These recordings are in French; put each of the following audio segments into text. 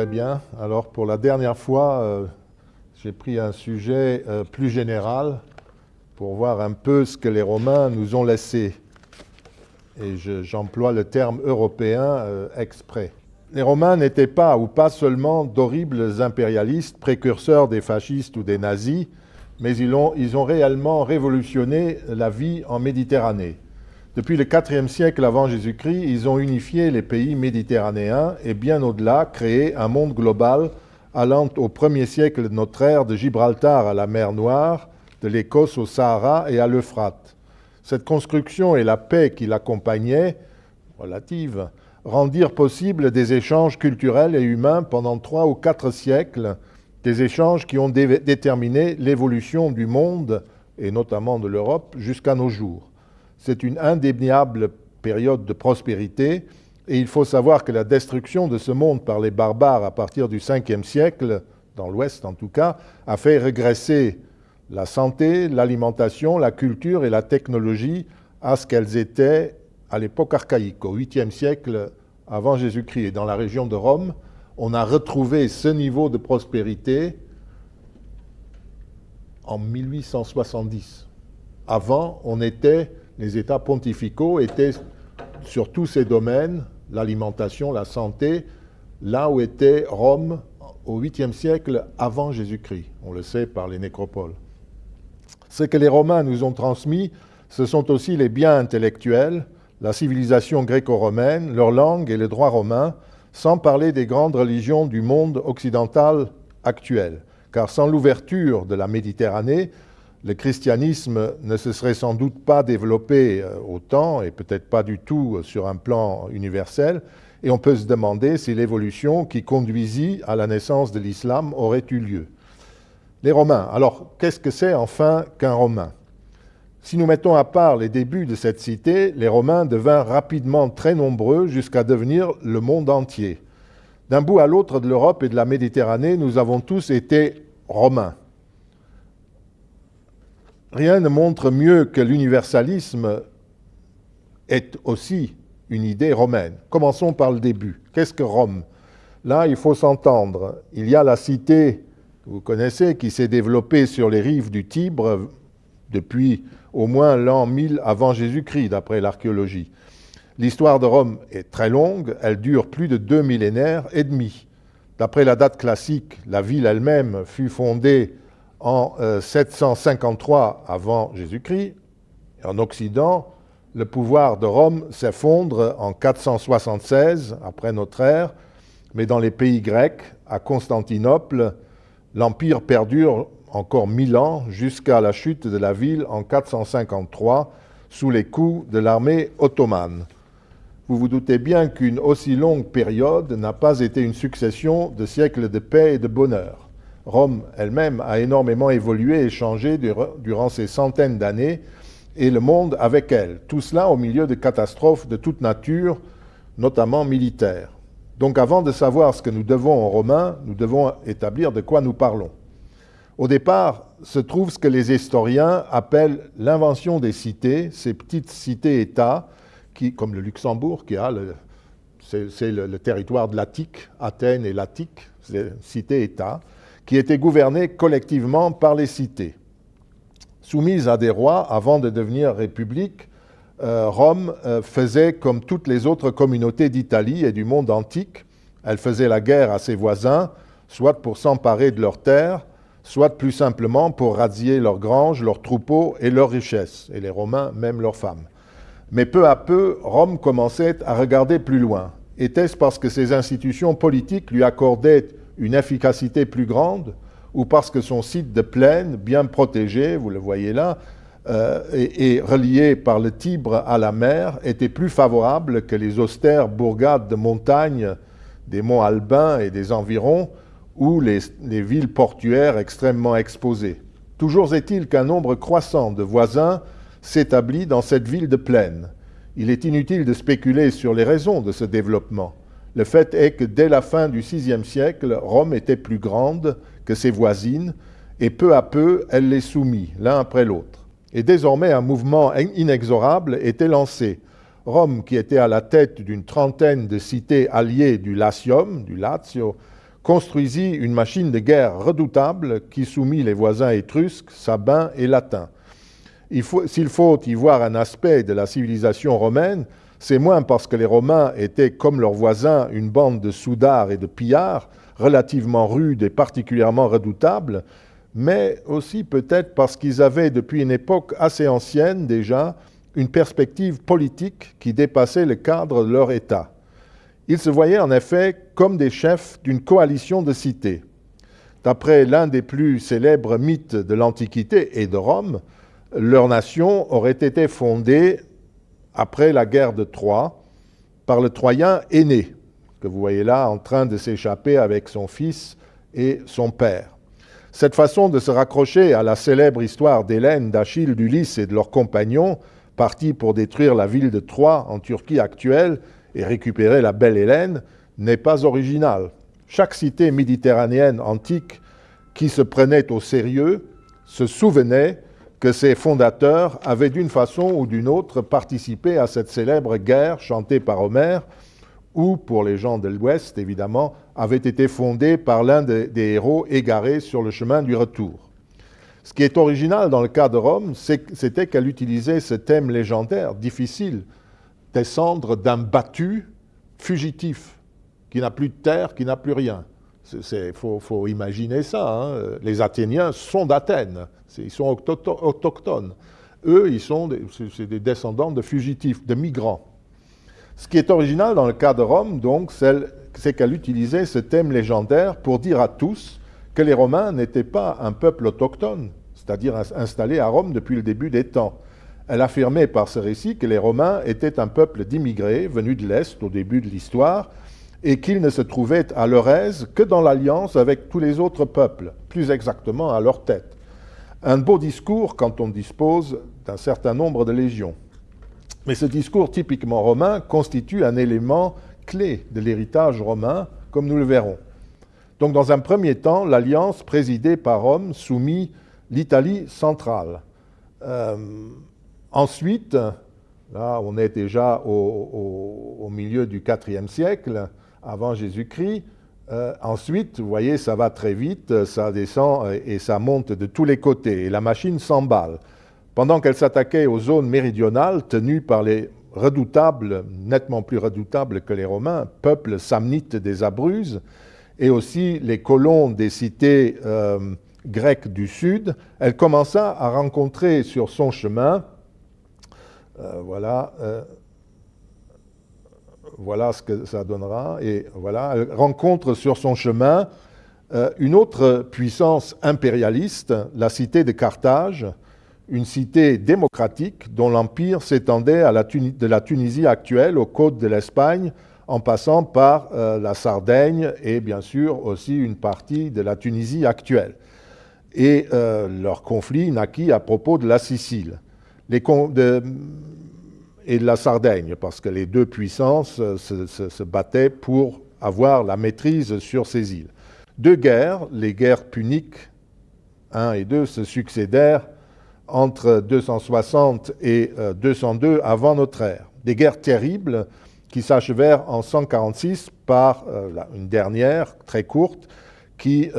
Très bien. Alors pour la dernière fois, euh, j'ai pris un sujet euh, plus général pour voir un peu ce que les Romains nous ont laissé. Et j'emploie le terme européen euh, exprès. Les Romains n'étaient pas ou pas seulement d'horribles impérialistes, précurseurs des fascistes ou des nazis, mais ils ont, réellement révolutionné la vie en Méditerranée. Depuis le IVe siècle avant Jésus-Christ, ils ont unifié les pays méditerranéens et bien au-delà créé un monde global allant au 1er siècle de notre ère de Gibraltar à la mer Noire, de l'Écosse au Sahara et à l'Euphrate. Cette construction et la paix qui l'accompagnait, relative, rendirent possible des échanges culturels et humains pendant trois ou quatre siècles, des échanges qui ont déterminé l'évolution du monde, et notamment de l'Europe, jusqu'à nos jours. C'est une indéniable période de prospérité et il faut savoir que la destruction de ce monde par les barbares à partir du 5e siècle, dans l'Ouest en tout cas, a fait régresser la santé, l'alimentation, la culture et la technologie à ce qu'elles étaient à l'époque archaïque, au 8e siècle avant Jésus-Christ. Et dans la région de Rome, on a retrouvé ce niveau de prospérité en 1870. Avant, on était les États pontificaux étaient sur tous ces domaines, l'alimentation, la santé, là où était Rome au 8e siècle avant Jésus-Christ. On le sait par les nécropoles. Ce que les Romains nous ont transmis, ce sont aussi les biens intellectuels, la civilisation gréco-romaine, leur langue et le droit romain, sans parler des grandes religions du monde occidental actuel. Car sans l'ouverture de la Méditerranée, le christianisme ne se serait sans doute pas développé euh, autant, et peut-être pas du tout euh, sur un plan universel, et on peut se demander si l'évolution qui conduisit à la naissance de l'islam aurait eu lieu. Les Romains. Alors, qu'est-ce que c'est enfin qu'un Romain? Si nous mettons à part les débuts de cette cité, les Romains devinrent rapidement très nombreux jusqu'à devenir le monde entier. D'un bout à l'autre de l'Europe et de la Méditerranée, nous avons tous été Romains. Rien ne montre mieux que l'universalisme est aussi une idée romaine. Commençons par le début. Qu'est-ce que Rome? Là, il faut s'entendre. Il y a la cité, vous connaissez, qui s'est développée sur les rives du Tibre depuis au moins l'an 1000 avant Jésus-Christ, d'après l'archéologie. L'histoire de Rome est très longue, elle dure plus de deux millénaires et demi. D'après la date classique, la ville elle-même fut fondée en 753 euh, avant Jésus-Christ. En Occident, le pouvoir de Rome s'effondre en 476 après notre ère, mais dans les pays grecs, à Constantinople, l'Empire perdure encore mille ans jusqu'à la chute de la ville en 453 sous les coups de l'armée ottomane. Vous vous doutez bien qu'une aussi longue période n'a pas été une succession de siècles de paix et de bonheur. Rome elle-même a énormément évolué et changé durant ces centaines d'années, et le monde avec elle. Tout cela au milieu de catastrophes de toute nature, notamment militaires. Donc avant de savoir ce que nous devons aux Romains, nous devons établir de quoi nous parlons. Au départ se trouve ce que les historiens appellent l'invention des cités, ces petites cités-États, comme le Luxembourg, qui a le, territoire de l'Attique, Athènes et l'Attique, cité-État, qui étaient gouvernées collectivement par les cités. Soumises à des rois avant de devenir république, euh, Rome euh, faisait comme toutes les autres communautés d'Italie et du monde antique, elle faisait la guerre à ses voisins, soit pour s'emparer de leurs terres, soit plus simplement pour razzier leurs granges, leurs troupeaux et leurs richesses, et les Romains même leurs femmes. Mais peu à peu, Rome commençait à regarder plus loin. Était-ce parce que ses institutions politiques lui accordaient une efficacité plus grande ou parce que son site de plaine, bien protégé, vous le voyez là, euh, et, relié par le Tibre à la mer, était plus favorable que les austères bourgades de montagne des monts Albins et des environs, ou les, les villes portuaires extrêmement exposées. Toujours est-il qu'un nombre croissant de voisins s'établit dans cette ville de plaine. Il est inutile de spéculer sur les raisons de ce développement. Le fait est que dès la fin du VIe siècle, Rome était plus grande que ses voisines, et peu à peu, elle les soumit l'un après l'autre. Et désormais, un mouvement inexorable était lancé. Rome, qui était à la tête d'une trentaine de cités alliées du Latium, du Lazio, construisit une machine de guerre redoutable qui soumit les voisins étrusques, sabins et latins. S'il faut y voir un aspect de la civilisation romaine, c'est moins parce que les Romains étaient, comme leurs voisins, une bande de soudards et de pillards, relativement rudes et particulièrement redoutables, mais aussi peut-être parce qu'ils avaient, depuis une époque assez ancienne déjà, une perspective politique qui dépassait le cadre de leur État. Ils se voyaient en effet comme des chefs d'une coalition de cités. D'après l'un des plus célèbres mythes de l'Antiquité et de Rome, leur nation aurait été fondée après la guerre de Troie par le Troyen aîné, que vous voyez là en train de s'échapper avec son fils et son père. Cette façon de se raccrocher à la célèbre histoire d'Hélène, d'Achille, d'Ulysse et de leurs compagnons, partis pour détruire la ville de Troie en Turquie actuelle et récupérer la belle Hélène, n'est pas originale. Chaque cité méditerranéenne antique qui se prenait au sérieux se souvenait que ses fondateurs avaient d'une façon ou d'une autre participé à cette célèbre guerre chantée par Homère, ou, pour les gens de l'Ouest évidemment, avait été fondée par l'un des, héros égarés sur le chemin du retour. Ce qui est original dans le cas de Rome, c'était qu'elle utilisait ce thème légendaire, difficile, descendre d'un battu fugitif, qui n'a plus de terre, qui n'a plus rien. Il faut, imaginer ça. Hein. Les Athéniens sont d'Athènes, ils sont autochtones. Eux, ils sont des, des descendants de fugitifs, de migrants. Ce qui est original dans le cas de Rome, donc, c'est qu'elle utilisait ce thème légendaire pour dire à tous que les Romains n'étaient pas un peuple autochtone, c'est-à-dire installé à Rome depuis le début des temps. Elle affirmait par ce récit que les Romains étaient un peuple d'immigrés venus de l'Est au début de l'histoire et qu'ils ne se trouvaient à leur aise que dans l'alliance avec tous les autres peuples, plus exactement à leur tête. Un beau discours quand on dispose d'un certain nombre de légions. Mais ce discours typiquement romain constitue un élément clé de l'héritage romain, comme nous le verrons. Donc dans un premier temps, l'alliance présidée par Rome soumit l'Italie centrale. Euh, ensuite, là on est déjà au, milieu du IVe siècle, avant Jésus-Christ, euh, ensuite, vous voyez, ça va très vite, ça descend et ça monte de tous les côtés, et la machine s'emballe. Pendant qu'elle s'attaquait aux zones méridionales tenues par les redoutables, nettement plus redoutables que les Romains, peuples samnites des Abruzes, et aussi les colons des cités euh, grecques du sud, elle commença à rencontrer sur son chemin, voilà, voilà ce que ça donnera. Et voilà, elle rencontre sur son chemin euh, une autre puissance impérialiste, la cité de Carthage, une cité démocratique dont l'empire s'étendait de la Tunisie actuelle aux côtes de l'Espagne, en passant par euh, la Sardaigne et bien sûr aussi une partie de la Tunisie actuelle. Et euh, leur conflit naquit à propos de la Sicile. Et de la Sardaigne, parce que les deux puissances euh, se, battaient pour avoir la maîtrise sur ces îles. Deux guerres, les guerres puniques 1 et 2, se succédèrent entre 260 et 202 euh, avant notre ère. Des guerres terribles qui s'achevèrent en 146 par euh, une dernière, très courte, qui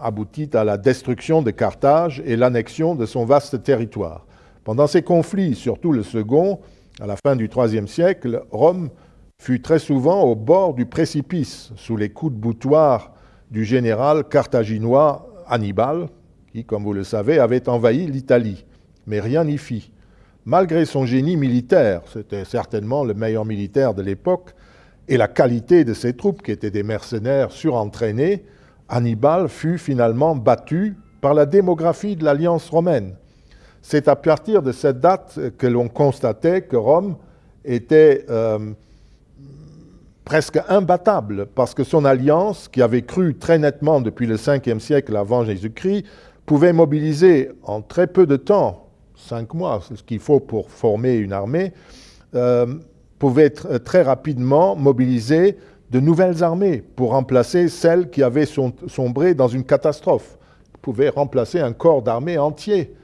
aboutit à la destruction de Carthage et l'annexion de son vaste territoire. Pendant ces conflits, surtout le second, à la fin du IIIe siècle, Rome fut très souvent au bord du précipice, sous les coups de boutoir du général carthaginois Hannibal, qui, comme vous le savez, avait envahi l'Italie. Mais rien n'y fit. Malgré son génie militaire, c'était certainement le meilleur militaire de l'époque, et la qualité de ses troupes, qui étaient des mercenaires surentraînés, Hannibal fut finalement battu par la démographie de l'Alliance romaine. C'est à partir de cette date que l'on constatait que Rome était euh, presque imbattable, parce que son alliance, qui avait cru très nettement depuis le 5e siècle avant Jésus-Christ, pouvait mobiliser en très peu de temps, cinq mois, ce qu'il faut pour former une armée, euh, pouvait très rapidement mobiliser de nouvelles armées pour remplacer celles qui avaient sombré dans une catastrophe. Ils pouvaient remplacer un corps d'armée entier,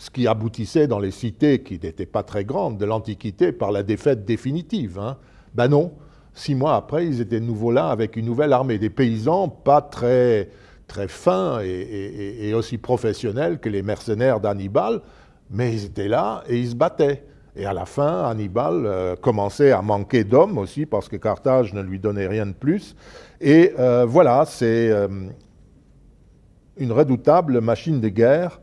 ce qui aboutissait dans les cités qui n'étaient pas très grandes de l'Antiquité par la défaite définitive. Hein. Ben non, six mois après, ils étaient de nouveau là avec une nouvelle armée, des paysans pas très, très fins et, aussi professionnels que les mercenaires d'Hannibal, mais ils étaient là et ils se battaient. Et à la fin, Hannibal euh, commençait à manquer d'hommes aussi parce que Carthage ne lui donnait rien de plus. Et euh, voilà, c'est euh, une redoutable machine de guerre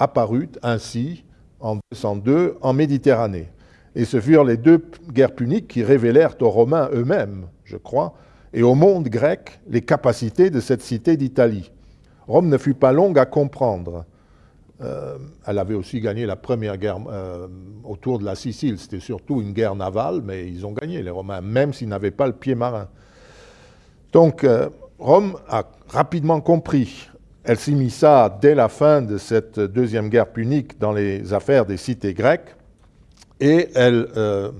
apparue ainsi en 202 en Méditerranée. Et ce furent les deux guerres puniques qui révélèrent aux Romains eux-mêmes, je crois, et au monde grec les capacités de cette cité d'Italie. Rome ne fut pas longue à comprendre. Euh, elle avait aussi gagné la première guerre euh, autour de la Sicile. C'était surtout une guerre navale, mais ils ont gagné, les Romains, même s'ils n'avaient pas le pied marin. Donc, euh, Rome a rapidement compris. Elle s'immisça dès la fin de cette deuxième guerre punique dans les affaires des cités grecques et elle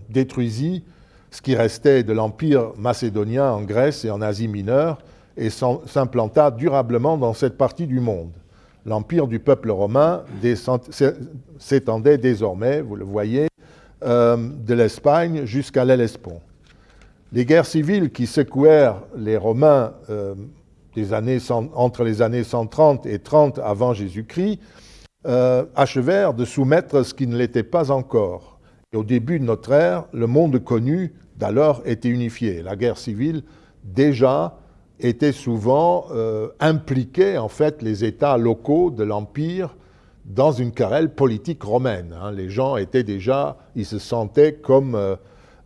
détruisit ce qui restait de l'empire macédonien en Grèce et en Asie mineure et s'implanta durablement dans cette partie du monde l'empire du peuple romain s'étendait désormais, vous le voyez, euh, de l'Espagne jusqu'à l'Hellespont. Les guerres civiles qui secouèrent les Romains euh, entre les années 130 et 30 avant Jésus-Christ euh, achevèrent de soumettre ce qui ne l'était pas encore. Et au début de notre ère, le monde connu d'alors était unifié. La guerre civile, déjà, étaient souvent euh, impliqués en fait les États locaux de l'Empire dans une querelle politique romaine. Hein. Les gens étaient déjà, ils se sentaient comme, euh,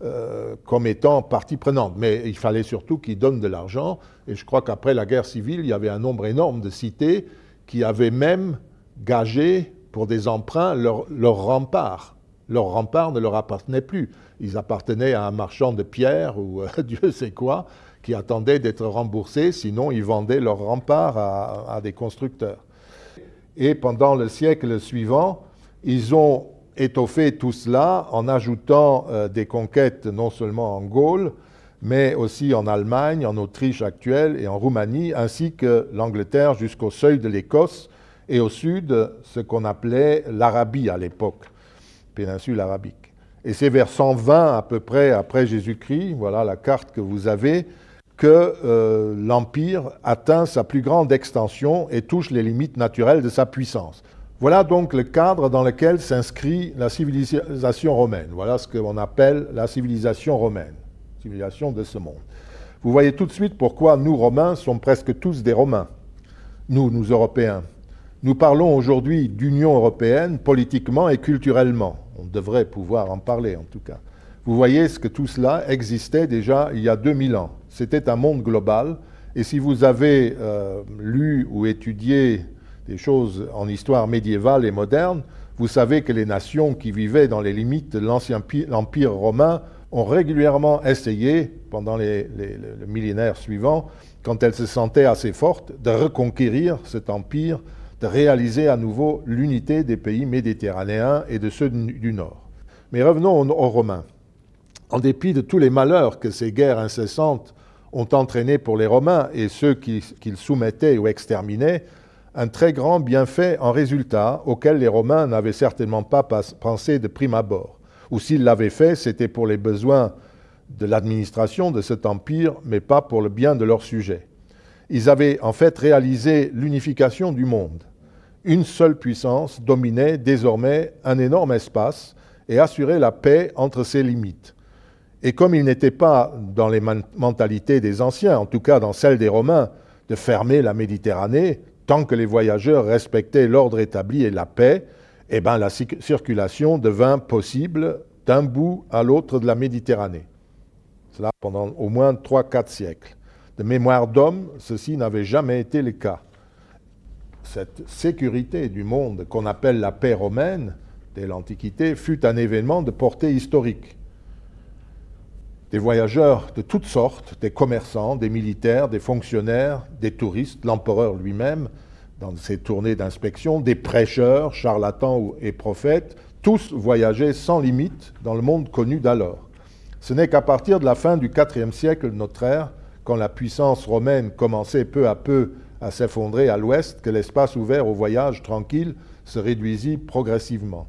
euh, comme étant partie prenante. Mais il fallait surtout qu'ils donnent de l'argent. Et je crois qu'après la guerre civile, il y avait un nombre énorme de cités qui avaient même gagé pour des emprunts leurs leur remparts. Leurs remparts ne leur appartenaient plus. Ils appartenaient à un marchand de pierre ou Dieu sait quoi qui attendaient d'être remboursés, sinon ils vendaient leurs remparts à, des constructeurs. Et pendant le siècle suivant, ils ont étoffé tout cela en ajoutant euh, des conquêtes non seulement en Gaule, mais aussi en Allemagne, en Autriche actuelle et en Roumanie, ainsi que l'Angleterre jusqu'au seuil de l'Écosse et au sud ce qu'on appelait l'Arabie à l'époque, péninsule arabique. Et c'est vers 120 à peu près après Jésus-Christ, voilà la carte que vous avez, que euh, l'Empire atteint sa plus grande extension et touche les limites naturelles de sa puissance. Voilà donc le cadre dans lequel s'inscrit la civilisation romaine. Voilà ce qu'on appelle la civilisation romaine, civilisation de ce monde. Vous voyez tout de suite pourquoi nous, Romains, sommes presque tous des Romains. Nous, nous, Européens. Nous parlons aujourd'hui d'Union européenne politiquement et culturellement. On devrait pouvoir en parler, en tout cas. Vous voyez ce que tout cela existait déjà il y a 2000 ans c'était un monde global. Et si vous avez euh, lu ou étudié des choses en histoire médiévale et moderne, vous savez que les nations qui vivaient dans les limites de l'ancien empire romain ont régulièrement essayé, pendant les, le millénaire suivant, quand elles se sentaient assez fortes, de reconquérir cet empire, de réaliser à nouveau l'unité des pays méditerranéens et de ceux du Nord. Mais revenons aux Romains. En dépit de tous les malheurs que ces guerres incessantes ont entraîné pour les Romains et ceux qu'ils soumettaient ou exterminaient un très grand bienfait en résultat auquel les Romains n'avaient certainement pas pensé de prime abord. Ou s'ils l'avaient fait, c'était pour les besoins de l'administration de cet empire, mais pas pour le bien de leurs sujets. Ils avaient en fait réalisé l'unification du monde. Une seule puissance dominait désormais un énorme espace et assurait la paix entre ses limites. Et comme il n'était pas dans les mentalités des anciens, en tout cas dans celle des Romains, de fermer la Méditerranée, tant que les voyageurs respectaient l'ordre établi et la paix, eh ben, la circulation devint possible d'un bout à l'autre de la Méditerranée. Cela pendant au moins 3-4 siècles. De mémoire d'homme, ceci n'avait jamais été le cas. Cette sécurité du monde qu'on appelle la paix romaine dès l'Antiquité fut un événement de portée historique des voyageurs de toutes sortes, des commerçants, des militaires, des fonctionnaires, des touristes, l'empereur lui-même, dans ses tournées d'inspection, des prêcheurs, charlatans et prophètes, tous voyageaient sans limite dans le monde connu d'alors. Ce n'est qu'à partir de la fin du IVe siècle de notre ère quand la puissance romaine commençait peu à peu à s'effondrer à l'ouest, que l'espace ouvert au voyage tranquille se réduisit progressivement.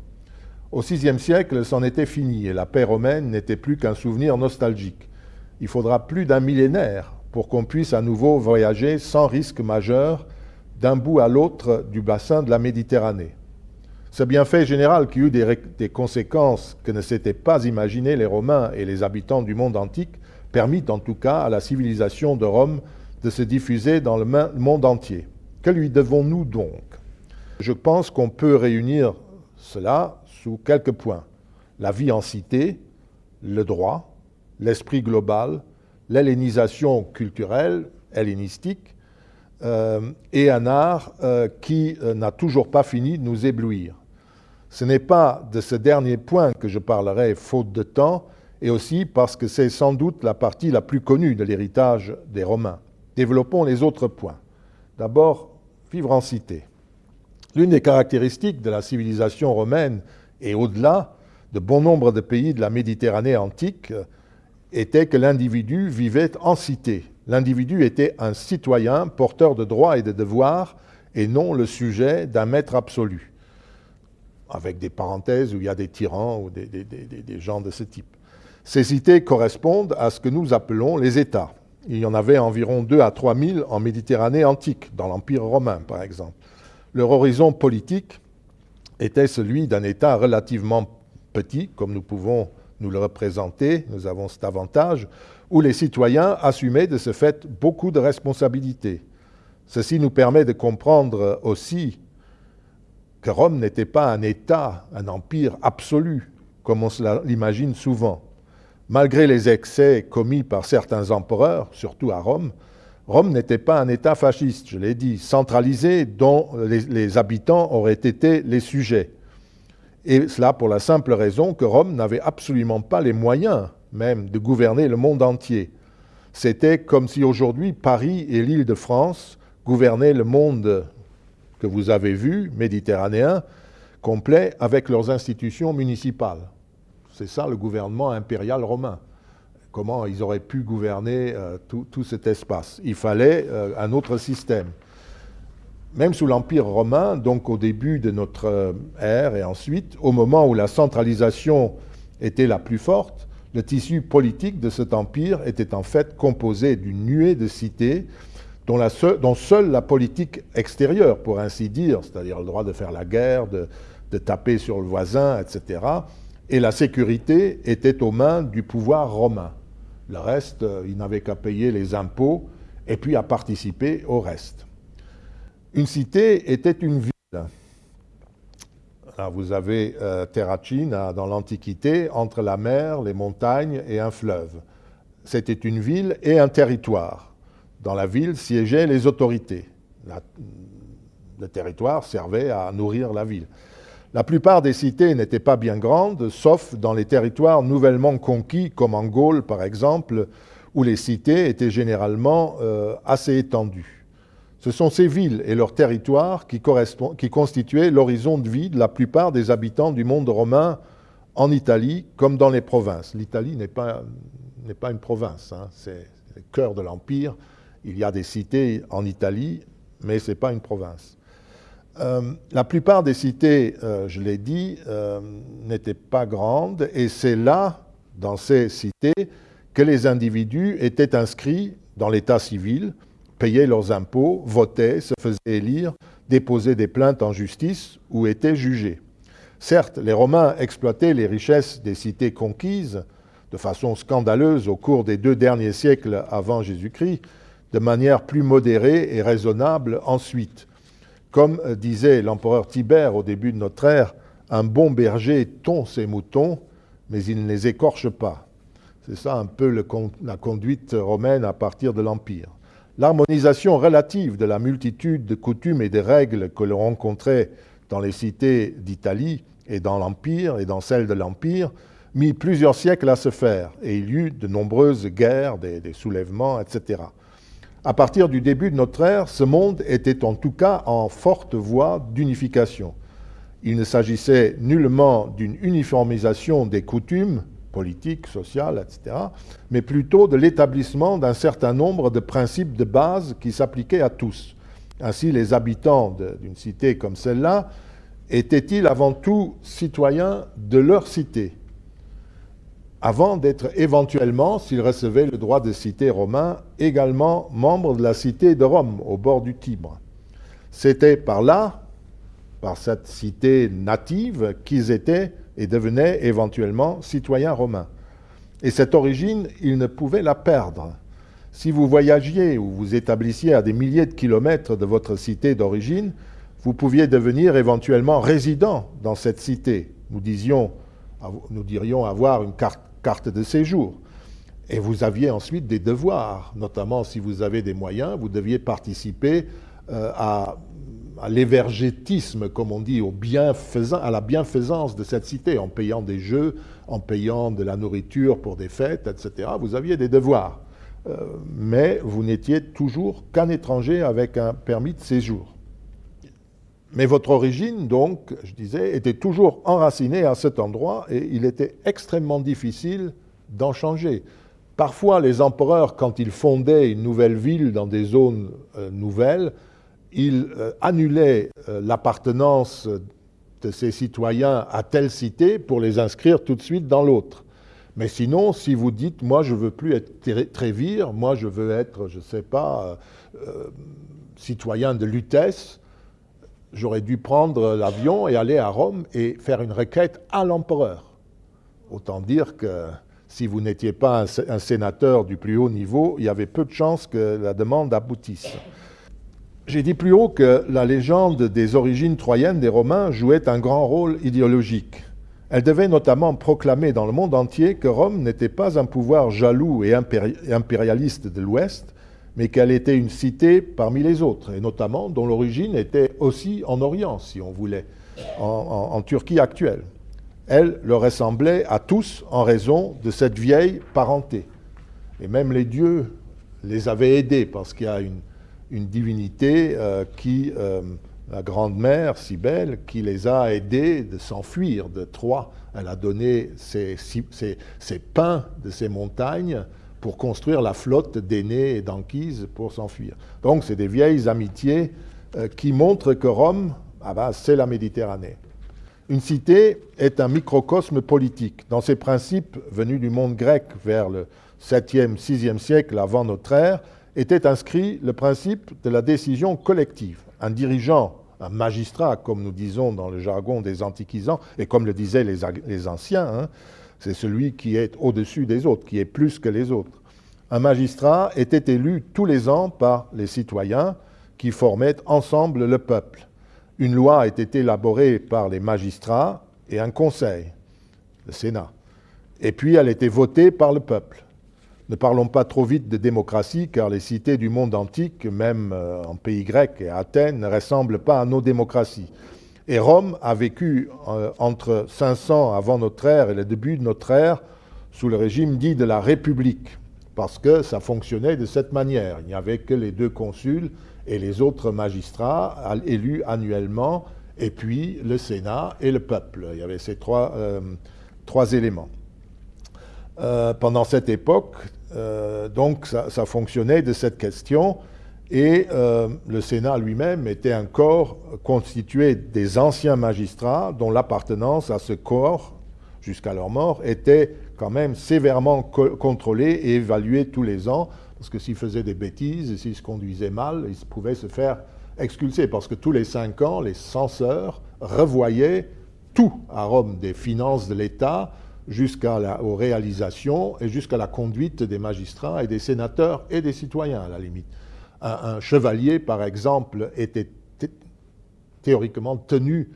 Au VIe siècle, c'en était fini et la paix romaine n'était plus qu'un souvenir nostalgique. Il faudra plus d'un millénaire pour qu'on puisse à nouveau voyager sans risque majeur d'un bout à l'autre du bassin de la Méditerranée. Ce bienfait général qui eut des, conséquences que ne s'étaient pas imaginées les Romains et les habitants du monde antique permit en tout cas à la civilisation de Rome de se diffuser dans le monde entier. Que lui devons-nous donc? Je pense qu'on peut réunir cela sous quelques points. La vie en cité, le droit, l'esprit global, l'hellénisation culturelle, hellénistique, euh, et un art euh, qui euh, n'a toujours pas fini de nous éblouir. Ce n'est pas de ce dernier point que je parlerai faute de temps, et aussi parce que c'est sans doute la partie la plus connue de l'héritage des Romains. Développons les autres points. D'abord, vivre en cité. L'une des caractéristiques de la civilisation romaine et au-delà de bon nombre de pays de la Méditerranée antique était que l'individu vivait en cité. L'individu était un citoyen porteur de droits et de devoirs et non le sujet d'un maître absolu, avec des parenthèses où il y a des tyrans ou des, gens de ce type. Ces cités correspondent à ce que nous appelons les États. Il y en avait environ 2 à 3 000 en Méditerranée antique, dans l'Empire romain par exemple. Leur horizon politique était celui d'un État relativement petit, comme nous pouvons nous le représenter, nous avons cet avantage, où les citoyens assumaient de ce fait beaucoup de responsabilités. Ceci nous permet de comprendre aussi que Rome n'était pas un État, un empire absolu, comme on l'imagine souvent. Malgré les excès commis par certains empereurs, surtout à Rome, Rome n'était pas un État fasciste, je l'ai dit, centralisé dont les, habitants auraient été les sujets. Et cela pour la simple raison que Rome n'avait absolument pas les moyens même de gouverner le monde entier. C'était comme si aujourd'hui Paris et l'île de France gouvernaient le monde que vous avez vu, méditerranéen, complet, avec leurs institutions municipales. C'est ça le gouvernement impérial romain. Comment ils auraient pu gouverner euh, tout, cet espace Il fallait euh, un autre système. Même sous l'Empire romain, donc au début de notre euh, ère et ensuite, au moment où la centralisation était la plus forte, le tissu politique de cet empire était en fait composé d'une nuée de cités dont, seule la politique extérieure, pour ainsi dire, c'est-à-dire le droit de faire la guerre, de, de taper sur le voisin, etc., et la sécurité était aux mains du pouvoir romain. Le reste, euh, il n'avait qu'à payer les impôts et puis à participer au reste. Une cité était une ville. Vous avez euh, Terracine dans l'Antiquité, entre la mer, les montagnes et un fleuve. C'était une ville et un territoire. Dans la ville siégeaient les autorités. le territoire servait à nourrir la ville. La plupart des cités n'étaient pas bien grandes, sauf dans les territoires nouvellement conquis, comme en Gaule par exemple, où les cités étaient généralement euh, assez étendues. Ce sont ces villes et leurs territoires qui, constituaient l'horizon de vie de la plupart des habitants du monde romain en Italie comme dans les provinces. L'Italie n'est pas, pas, une province, hein. c'est le cœur de l'Empire. Il y a des cités en Italie, mais ce n'est pas une province. Euh, la plupart des cités, euh, je l'ai dit, euh, n'étaient pas grandes et c'est là, dans ces cités, que les individus étaient inscrits dans l'état civil, payaient leurs impôts, votaient, se faisaient élire, déposaient des plaintes en justice ou étaient jugés. Certes, les Romains exploitaient les richesses des cités conquises de façon scandaleuse au cours des deux derniers siècles avant Jésus-Christ, de manière plus modérée et raisonnable ensuite. Comme euh, disait l'empereur Tibère au début de notre ère, un bon berger tond ses moutons, mais il ne les écorche pas. C'est ça un peu la conduite romaine à partir de l'Empire. L'harmonisation relative de la multitude de coutumes et de règles que l'on rencontrait dans les cités d'Italie et dans l'Empire et dans celles de l'Empire mit plusieurs siècles à se faire et il y eut de nombreuses guerres, des soulèvements, etc. À partir du début de notre ère, ce monde était en tout cas en forte voie d'unification. Il ne s'agissait nullement d'une uniformisation des coutumes politique, social, etc., mais plutôt de l'établissement d'un certain nombre de principes de base qui s'appliquaient à tous. Ainsi, les habitants d'une cité comme celle-là étaient-ils avant tout citoyens de leur cité, avant d'être éventuellement, s'ils recevaient le droit de cité romain, également membres de la cité de Rome, au bord du Tibre. C'était par là, par cette cité native, qu'ils étaient et devenaient éventuellement citoyens romains. Et cette origine, ils ne pouvaient la perdre. Si vous voyagiez ou vous établissiez à des milliers de kilomètres de votre cité d'origine, vous pouviez devenir éventuellement résident dans cette cité. Nous, disions, nous dirions avoir une carte, de séjour. Et vous aviez ensuite des devoirs, notamment si vous avez des moyens, vous deviez participer euh, à l'évergétisme, comme on dit, à la bienfaisance de cette cité, en payant des jeux, en payant de la nourriture pour des fêtes, etc. Vous aviez des devoirs. Euh, mais vous n'étiez toujours qu'un étranger avec un permis de séjour. Mais votre origine, donc, je disais, était toujours enracinée à cet endroit et il était extrêmement difficile d'en changer. Parfois, les empereurs, quand ils fondaient une nouvelle ville dans des zones euh, nouvelles, il euh, annulait euh, l'appartenance de ses citoyens à telle cité pour les inscrire tout de suite dans l'autre. Mais sinon, si vous dites, moi je veux plus être Trévire, moi je veux être, je ne sais pas, citoyen de Lutèce, j'aurais dû prendre l'avion et aller à Rome et faire une requête à l'empereur. Autant dire que si vous n'étiez pas un, sénateur du plus haut niveau, il y avait peu de chances que la demande aboutisse. J'ai dit plus haut que la légende des origines troyennes des Romains jouait un grand rôle idéologique. Elle devait notamment proclamer dans le monde entier que Rome n'était pas un pouvoir jaloux et impérialiste de l'Ouest, mais qu'elle était une cité parmi les autres, et notamment dont l'origine était aussi en Orient, si on voulait, en, Turquie actuelle. Elle leur ressemblait à tous en raison de cette vieille parenté. Et même les dieux les avaient aidés, parce qu'il y a une divinité euh, qui, euh, la grande mère, Cybèle, qui les a aidés de s'enfuir de Troie. Elle a donné ses, pains de ces montagnes pour construire la flotte d'Aînés et d'Anquise pour s'enfuir. Donc c'est des vieilles amitiés euh, qui montrent que Rome, ah ben, c'est la Méditerranée. Une cité est un microcosme politique. Dans ses principes venus du monde grec vers le 7e, 6e siècle avant notre ère, était inscrit le principe de la décision collective. Un dirigeant, un magistrat, comme nous disons dans le jargon des antiquisants, et comme le disaient les, anciens, hein, c'est celui qui est au-dessus des autres, qui est plus que les autres. Un magistrat était élu tous les ans par les citoyens qui formaient ensemble le peuple. Une loi était élaborée par les magistrats et un conseil, le Sénat. Et puis elle était votée par le peuple. Ne parlons pas trop vite de démocratie, car les cités du monde antique, même euh, en pays grec et à Athènes, ne ressemblent pas à nos démocraties. Et Rome a vécu euh, entre 500 avant notre ère et le début de notre ère sous le régime dit de la République, parce que ça fonctionnait de cette manière. Il n'y avait que les deux consuls et les autres magistrats élus annuellement, et puis le Sénat et le peuple. Il y avait ces trois, euh, éléments. pendant cette époque, euh, donc ça, fonctionnait de cette question. Et euh, le Sénat lui-même était un corps constitué des anciens magistrats dont l'appartenance à ce corps, jusqu'à leur mort, était quand même sévèrement contrôlée et évaluée tous les ans, parce que s'ils faisaient des bêtises, s'ils se conduisaient mal, ils pouvaient se faire expulser, parce que tous les cinq ans, les censeurs revoyaient tout à Rome, des finances de l'État, jusqu'aux réalisations et jusqu'à la conduite des magistrats et des sénateurs et des citoyens, à la limite. Un, chevalier, par exemple, était théoriquement tenu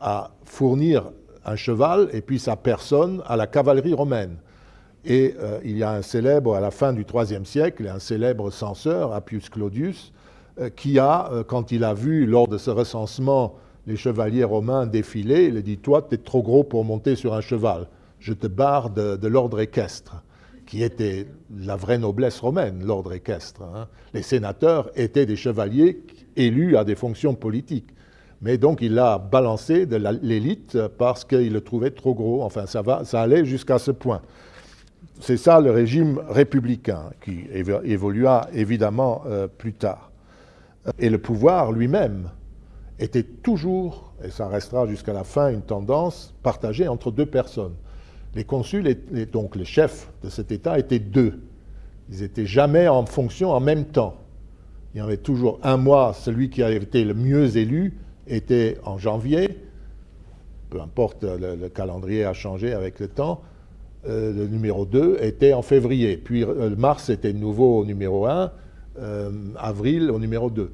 à fournir un cheval et puis sa personne à la cavalerie romaine. Et euh, il y a un célèbre, à la fin du IIIe siècle, un célèbre censeur, Appius Claudius, euh, qui a, euh, quand il a vu, lors de ce recensement, les chevaliers romains défiler, il a dit, toi, tu es trop gros pour monter sur un cheval je te barre de, l'ordre équestre, qui était la vraie noblesse romaine, l'ordre équestre. Hein. Les sénateurs étaient des chevaliers élus à des fonctions politiques. Mais donc il l'a balancé de l'élite parce qu'il le trouvait trop gros. Enfin, ça, va, ça allait jusqu'à ce point. C'est ça le régime républicain qui évolua évidemment euh, plus tard. Et le pouvoir lui-même était toujours, et ça restera jusqu'à la fin, une tendance partagée entre deux personnes. Les consuls, donc les chefs de cet État, étaient deux. Ils n'étaient jamais en fonction en même temps. Il y avait toujours un mois, celui qui avait été le mieux élu était en janvier, peu importe, le, calendrier a changé avec le temps, euh, le numéro 2 était en février, puis euh, mars était nouveau au numéro 1, euh, avril au numéro 2.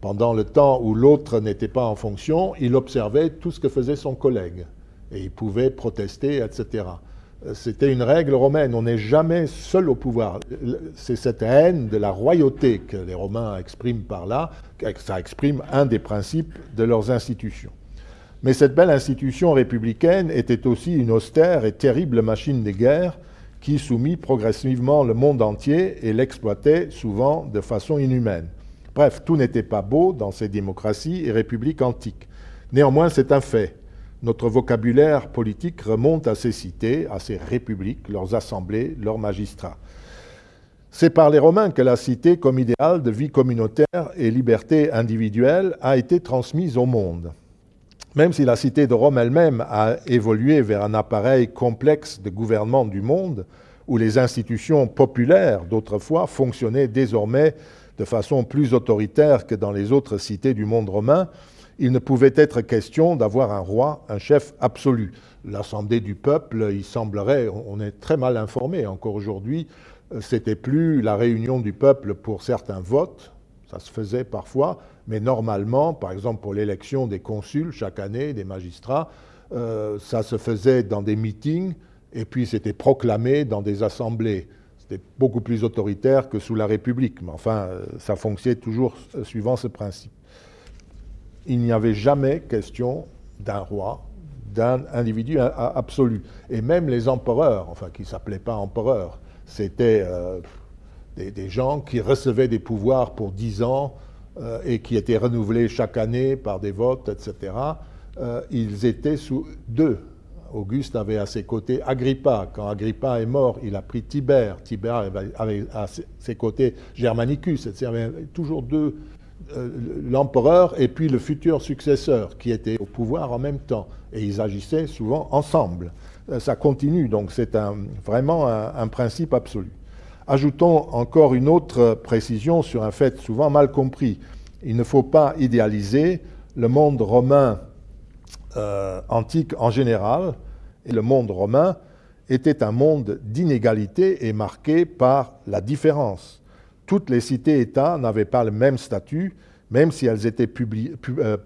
Pendant le temps où l'autre n'était pas en fonction, il observait tout ce que faisait son collègue et il pouvait protester, etc. C'était une règle romaine, on n'est jamais seul au pouvoir. C'est cette haine de la royauté que les Romains expriment par là, ça exprime un des principes de leurs institutions. Mais cette belle institution républicaine était aussi une austère et terrible machine de guerre qui soumit progressivement le monde entier et l'exploitait souvent de façon inhumaine. Bref, tout n'était pas beau dans ces démocraties et républiques antiques. Néanmoins, c'est un fait. Notre vocabulaire politique remonte à ces cités, à ces républiques, leurs assemblées, leurs magistrats. C'est par les Romains que la cité, comme idéal de vie communautaire et liberté individuelle, a été transmise au monde. Même si la cité de Rome elle-même a évolué vers un appareil complexe de gouvernement du monde, où les institutions populaires d'autrefois fonctionnaient désormais de façon plus autoritaire que dans les autres cités du monde romain, il ne pouvait être question d'avoir un roi, un chef absolu. L'assemblée du peuple, il semblerait, on est très mal informé encore aujourd'hui, euh, c'était plus la réunion du peuple pour certains votes, ça se faisait parfois, mais normalement, par exemple pour l'élection des consuls chaque année, des magistrats, euh, ça se faisait dans des meetings et puis c'était proclamé dans des assemblées. C'était beaucoup plus autoritaire que sous la République, mais enfin, euh, ça fonctionnait toujours suivant ce principe. Il n'y avait jamais question d'un roi, d'un individu absolu. Et même les empereurs, enfin qui ne s'appelaient pas empereurs, c'était euh, des, gens qui recevaient des pouvoirs pour dix ans euh, et qui étaient renouvelés chaque année par des votes, etc. Euh, ils étaient sous deux. Auguste avait à ses côtés Agrippa. Quand Agrippa est mort, il a pris Tibère. Tibère avait à ses côtés Germanicus. Il y avait toujours deux, l'empereur et puis le futur successeur qui étaient au pouvoir en même temps. Et ils agissaient souvent ensemble. Euh, ça continue, donc c'est vraiment un, principe absolu. Ajoutons encore une autre précision sur un fait souvent mal compris. Il ne faut pas idéaliser le monde romain euh, antique en général, et le monde romain était un monde d'inégalité et marqué par la différence. Toutes les cités-États n'avaient pas le même statut, même si elles étaient euh,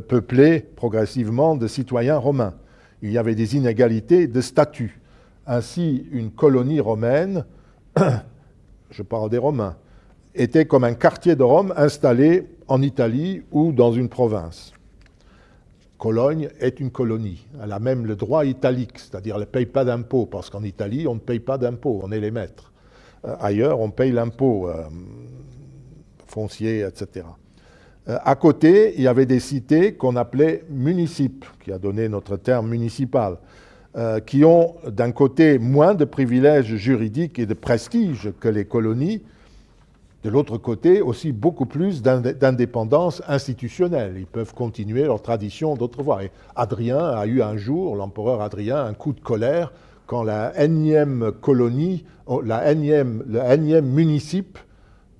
peuplées progressivement de citoyens romains il y avait des inégalités de statut. Ainsi, une colonie romaine, je parle des Romains, était comme un quartier de Rome installé en Italie ou dans une province. Cologne est une colonie. Elle a même le droit italique, c'est-à-dire elle ne paye pas d'impôts, parce qu'en Italie, on ne paye pas d'impôts, on est les maîtres. Euh, ailleurs, on paye l'impôt euh, foncier, etc. Euh, à côté, il y avait des cités qu'on appelait municipes, qui a donné notre terme municipal, qui ont d'un côté moins de privilèges juridiques et de prestige que les colonies, de l'autre côté aussi beaucoup plus d'indépendance institutionnelle. Ils peuvent continuer leur tradition d'autrefois. Et Adrien a eu un jour, l'empereur Adrien, un coup de colère quand la énième colonie, oh, la énième, le énième municipe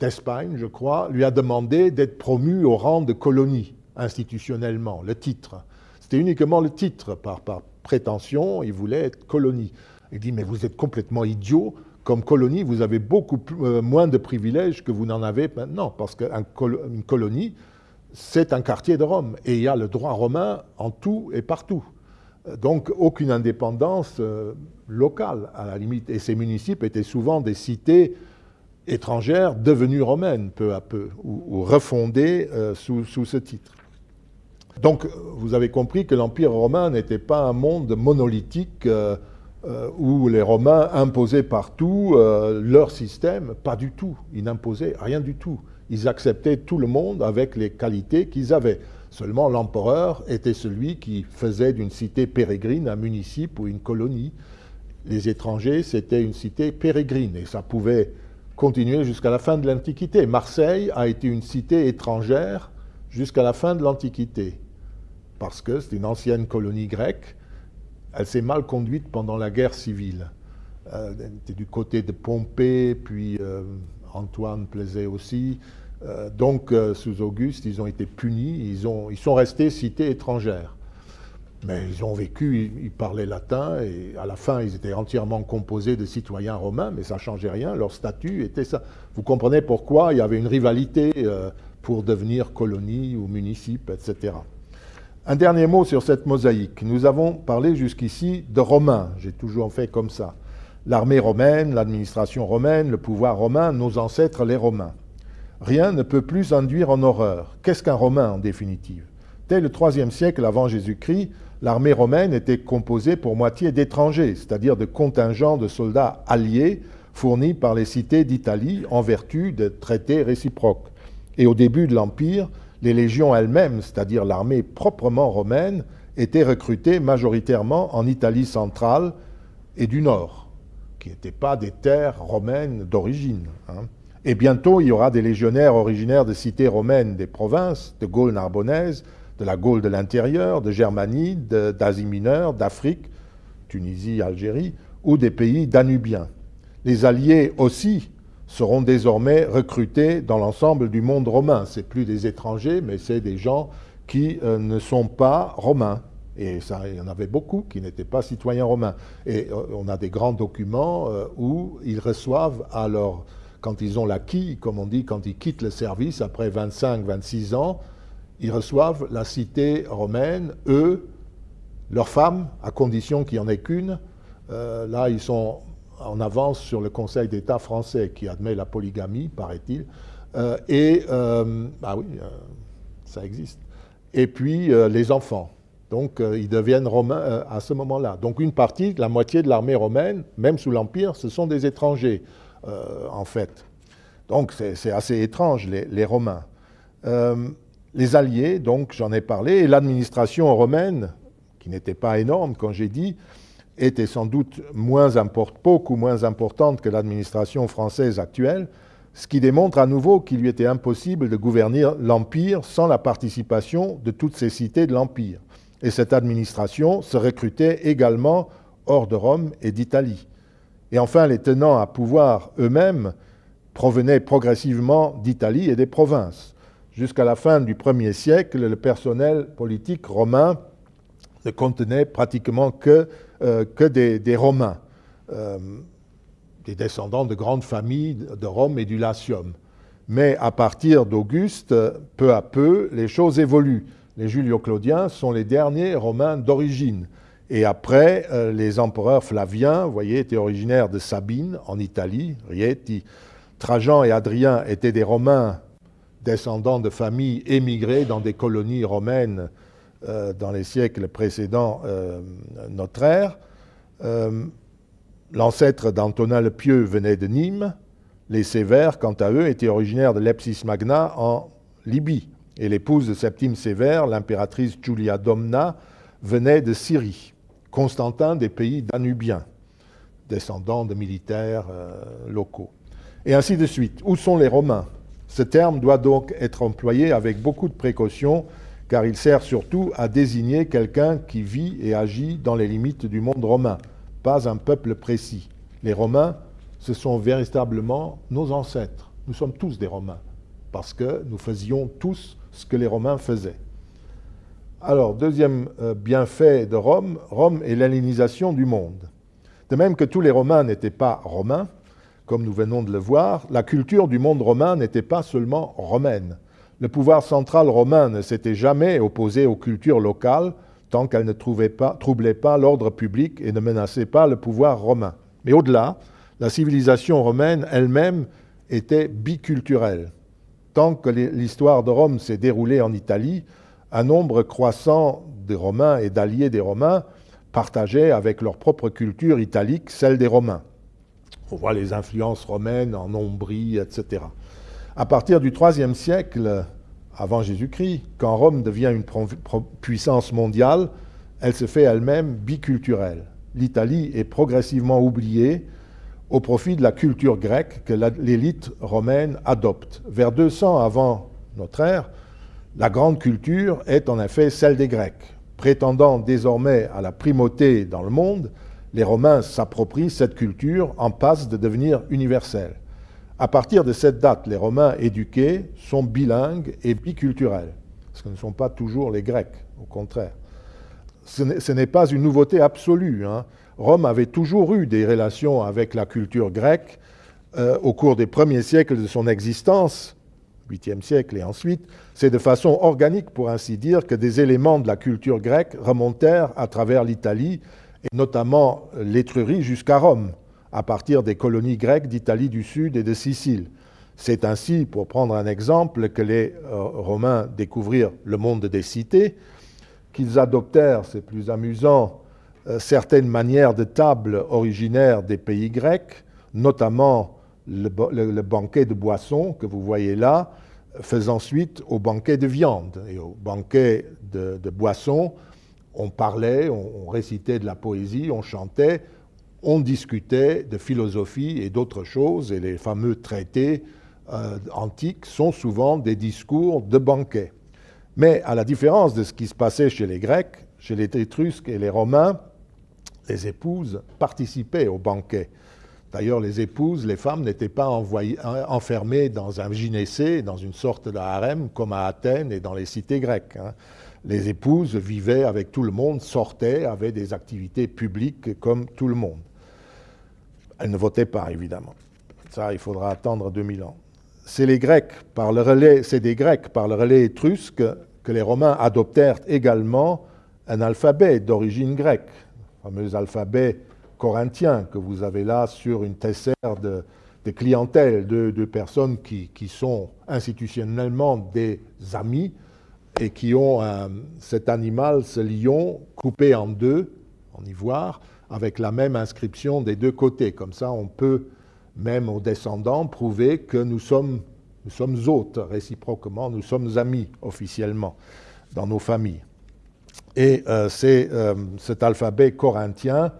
d'Espagne, je crois, lui a demandé d'être promu au rang de colonie institutionnellement, le titre. C'était uniquement le titre, par, prétention, il voulait être colonie. Il dit, mais vous êtes complètement idiot, comme colonie, vous avez beaucoup euh, moins de privilèges que vous n'en avez maintenant, parce qu'une colonie, c'est un quartier de Rome, et il y a le droit romain en tout et partout. Donc aucune indépendance euh, locale, à la limite. Et ces municipes étaient souvent des cités étrangère devenue romaine peu à peu, ou, refondée euh, sous, ce titre. Donc vous avez compris que l'Empire romain n'était pas un monde monolithique euh, où les Romains imposaient partout leur système, pas du tout. Ils n'imposaient rien du tout. Ils acceptaient tout le monde avec les qualités qu'ils avaient. Seulement, l'empereur était celui qui faisait d'une cité pérégrine un municipe ou une colonie. Les étrangers, c'était une cité pérégrine et ça pouvait continuer jusqu'à la fin de l'Antiquité. Marseille a été une cité étrangère jusqu'à la fin de l'Antiquité parce que c'est une ancienne colonie grecque. Elle s'est mal conduite pendant la guerre civile. Euh, elle était du côté de Pompée, puis euh, Antoine plaisait aussi. Euh, donc, euh, sous Auguste, ils ont été punis, ils, ont, ils sont restés cités étrangères. Mais ils ont vécu, ils, parlaient latin, et à la fin, ils étaient entièrement composés de citoyens romains, mais ça ne changeait rien, leur statut était ça. Vous comprenez pourquoi il y avait une rivalité euh, pour devenir colonie ou municipe, etc. Un dernier mot sur cette mosaïque. Nous avons parlé jusqu'ici de Romains, j'ai toujours fait comme ça. L'armée romaine, l'administration romaine, le pouvoir romain, nos ancêtres les Romains. Rien ne peut plus induire en horreur. Qu'est-ce qu'un Romain en définitive? Dès le IIIe siècle avant Jésus-Christ, l'armée romaine était composée pour moitié d'étrangers, c'est-à-dire de contingents de soldats alliés fournis par les cités d'Italie en vertu de traités réciproques. Et au début de l'Empire, les légions elles-mêmes, c'est-à-dire l'armée proprement romaine, étaient recrutées majoritairement en Italie centrale et du Nord, qui n'étaient pas des terres romaines d'origine. Hein. Et bientôt, il y aura des légionnaires originaires de cités romaines des provinces, de Gaule narbonnaise, de la Gaule de l'intérieur, de Germanie, d'Asie mineure, d'Afrique, Tunisie, Algérie, ou des pays danubiens. Les alliés aussi seront désormais recrutés dans l'ensemble du monde romain. Ce plus des étrangers, mais c'est des gens qui euh, ne sont pas romains. Et ça, il y en avait beaucoup qui n'étaient pas citoyens romains. Et euh, on a des grands documents euh, où ils reçoivent à leur quand ils ont l'acquis, comme on dit, quand ils quittent le service après 25-26 ans, ils reçoivent la cité romaine, eux, leurs femmes, à condition qu'il n'y en ait qu'une. Euh, là, ils sont en avance sur le Conseil d'État français qui admet la polygamie, paraît-il. Euh, et, euh, ah oui, ça existe. Et puis les enfants. Donc, ils deviennent romains à ce moment-là. Donc, une partie, la moitié de l'armée romaine, même sous l'Empire, ce sont des étrangers. Euh, en fait. Donc c'est assez étrange, les, Romains. Euh, les Alliés, donc j'en ai parlé, et l'administration romaine, qui n'était pas énorme, quand j'ai dit, était sans doute beaucoup moins importante que l'administration française actuelle, ce qui démontre à nouveau qu'il lui était impossible de gouverner l'Empire sans la participation de toutes ces cités de l'Empire. Et cette administration se recrutait également hors de Rome et d'Italie. Et enfin, les tenants à pouvoir eux-mêmes provenaient progressivement d'Italie et des provinces. Jusqu'à la fin du 1er siècle, le personnel politique romain ne contenait pratiquement que, euh, des, Romains, euh, des descendants de grandes familles de Rome et du Latium. Mais à partir d'Auguste, peu à peu, les choses évoluent. Les Julio-Claudiens sont les derniers Romains d'origine. Et après, euh, les empereurs flaviens, vous voyez, étaient originaires de Sabine, en Italie, Rieti. Trajan et Adrien étaient des Romains descendants de familles émigrées dans des colonies romaines euh, dans les siècles précédents euh, notre ère. L'ancêtre d'Antonin le Pieux venait de Nîmes. Les Sévères, quant à eux, étaient originaires de Lepsis Magna en Libye. Et l'épouse de Septime Sévère, l'impératrice Julia Domna, venait de Syrie. Constantin des pays danubiens, descendants de militaires euh, locaux. Et ainsi de suite. Où sont les Romains? Ce terme doit donc être employé avec beaucoup de précaution, car il sert surtout à désigner quelqu'un qui vit et agit dans les limites du monde romain, pas un peuple précis. Les Romains, ce sont véritablement nos ancêtres. Nous sommes tous des Romains, parce que nous faisions tous ce que les Romains faisaient. Alors, deuxième euh, bienfait de Rome, Rome est l'hellénisation du monde. De même que tous les Romains n'étaient pas romains, comme nous venons de le voir, la culture du monde romain n'était pas seulement romaine. Le pouvoir central romain ne s'était jamais opposé aux cultures locales tant qu'elles ne troublaient pas l'ordre public et ne menaçaient pas le pouvoir romain. Mais au-delà, la civilisation romaine elle-même était biculturelle. Tant que l'histoire de Rome s'est déroulée en Italie, un nombre croissant des Romains et d'alliés des Romains partageaient avec leur propre culture italique celle des Romains. On voit les influences romaines en Ombrie, etc. À partir du IIIe siècle avant Jésus-Christ, quand Rome devient une puissance mondiale, elle se fait elle-même biculturelle. L'Italie est progressivement oubliée au profit de la culture grecque que l'élite romaine adopte. Vers 200 avant notre ère, la grande culture est en effet celle des Grecs. Prétendant désormais à la primauté dans le monde, les Romains s'approprient cette culture en passe de devenir universelle. À partir de cette date, les Romains éduqués sont bilingues et biculturels, ce ne sont pas toujours les Grecs, au contraire. Ce n'est pas une nouveauté absolue. Hein. Rome avait toujours eu des relations avec la culture grecque euh, au cours des premiers siècles de son existence, 8e siècle et ensuite. C'est de façon organique, pour ainsi dire, que des éléments de la culture grecque remontèrent à travers l'Italie, et notamment l'Étrurie jusqu'à Rome, à partir des colonies grecques d'Italie du Sud et de Sicile. C'est ainsi, pour prendre un exemple, que les euh, Romains découvrirent le monde des cités, qu'ils adoptèrent, c'est plus amusant, euh, certaines manières de table originaires des pays grecs, notamment le, banquet de boissons que vous voyez là, faisant suite au banquet de viande. Et au banquet de, boissons, on parlait, on, récitait de la poésie, on chantait, on discutait de philosophie et d'autres choses, et les fameux traités euh, antiques sont souvent des discours de banquet. Mais à la différence de ce qui se passait chez les Grecs, chez les Étrusques et les Romains, les épouses participaient au banquet. D'ailleurs, les épouses, les femmes n'étaient pas enfermées dans un gynécée, dans une sorte de harem comme à Athènes et dans les cités grecques. Hein. Les épouses vivaient avec tout le monde, sortaient, avaient des activités publiques comme tout le monde. Elles ne votaient pas, évidemment. Ça, il faudra attendre 2000 ans. C'est les Grecs, par le relais, c'est des Grecs par le relais étrusque que les Romains adoptèrent également un alphabet d'origine grecque, fameux alphabet corinthien que vous avez là sur une tessère de, clientèle, de, personnes qui, sont institutionnellement des amis et qui ont cet animal, ce lion, coupé en deux, en ivoire, avec la même inscription des deux côtés. Comme ça, on peut, même aux descendants, prouver que nous sommes, nous sommes hôtes réciproquement, nous sommes amis officiellement dans nos familles. Et euh, c'est euh, cet alphabet corinthien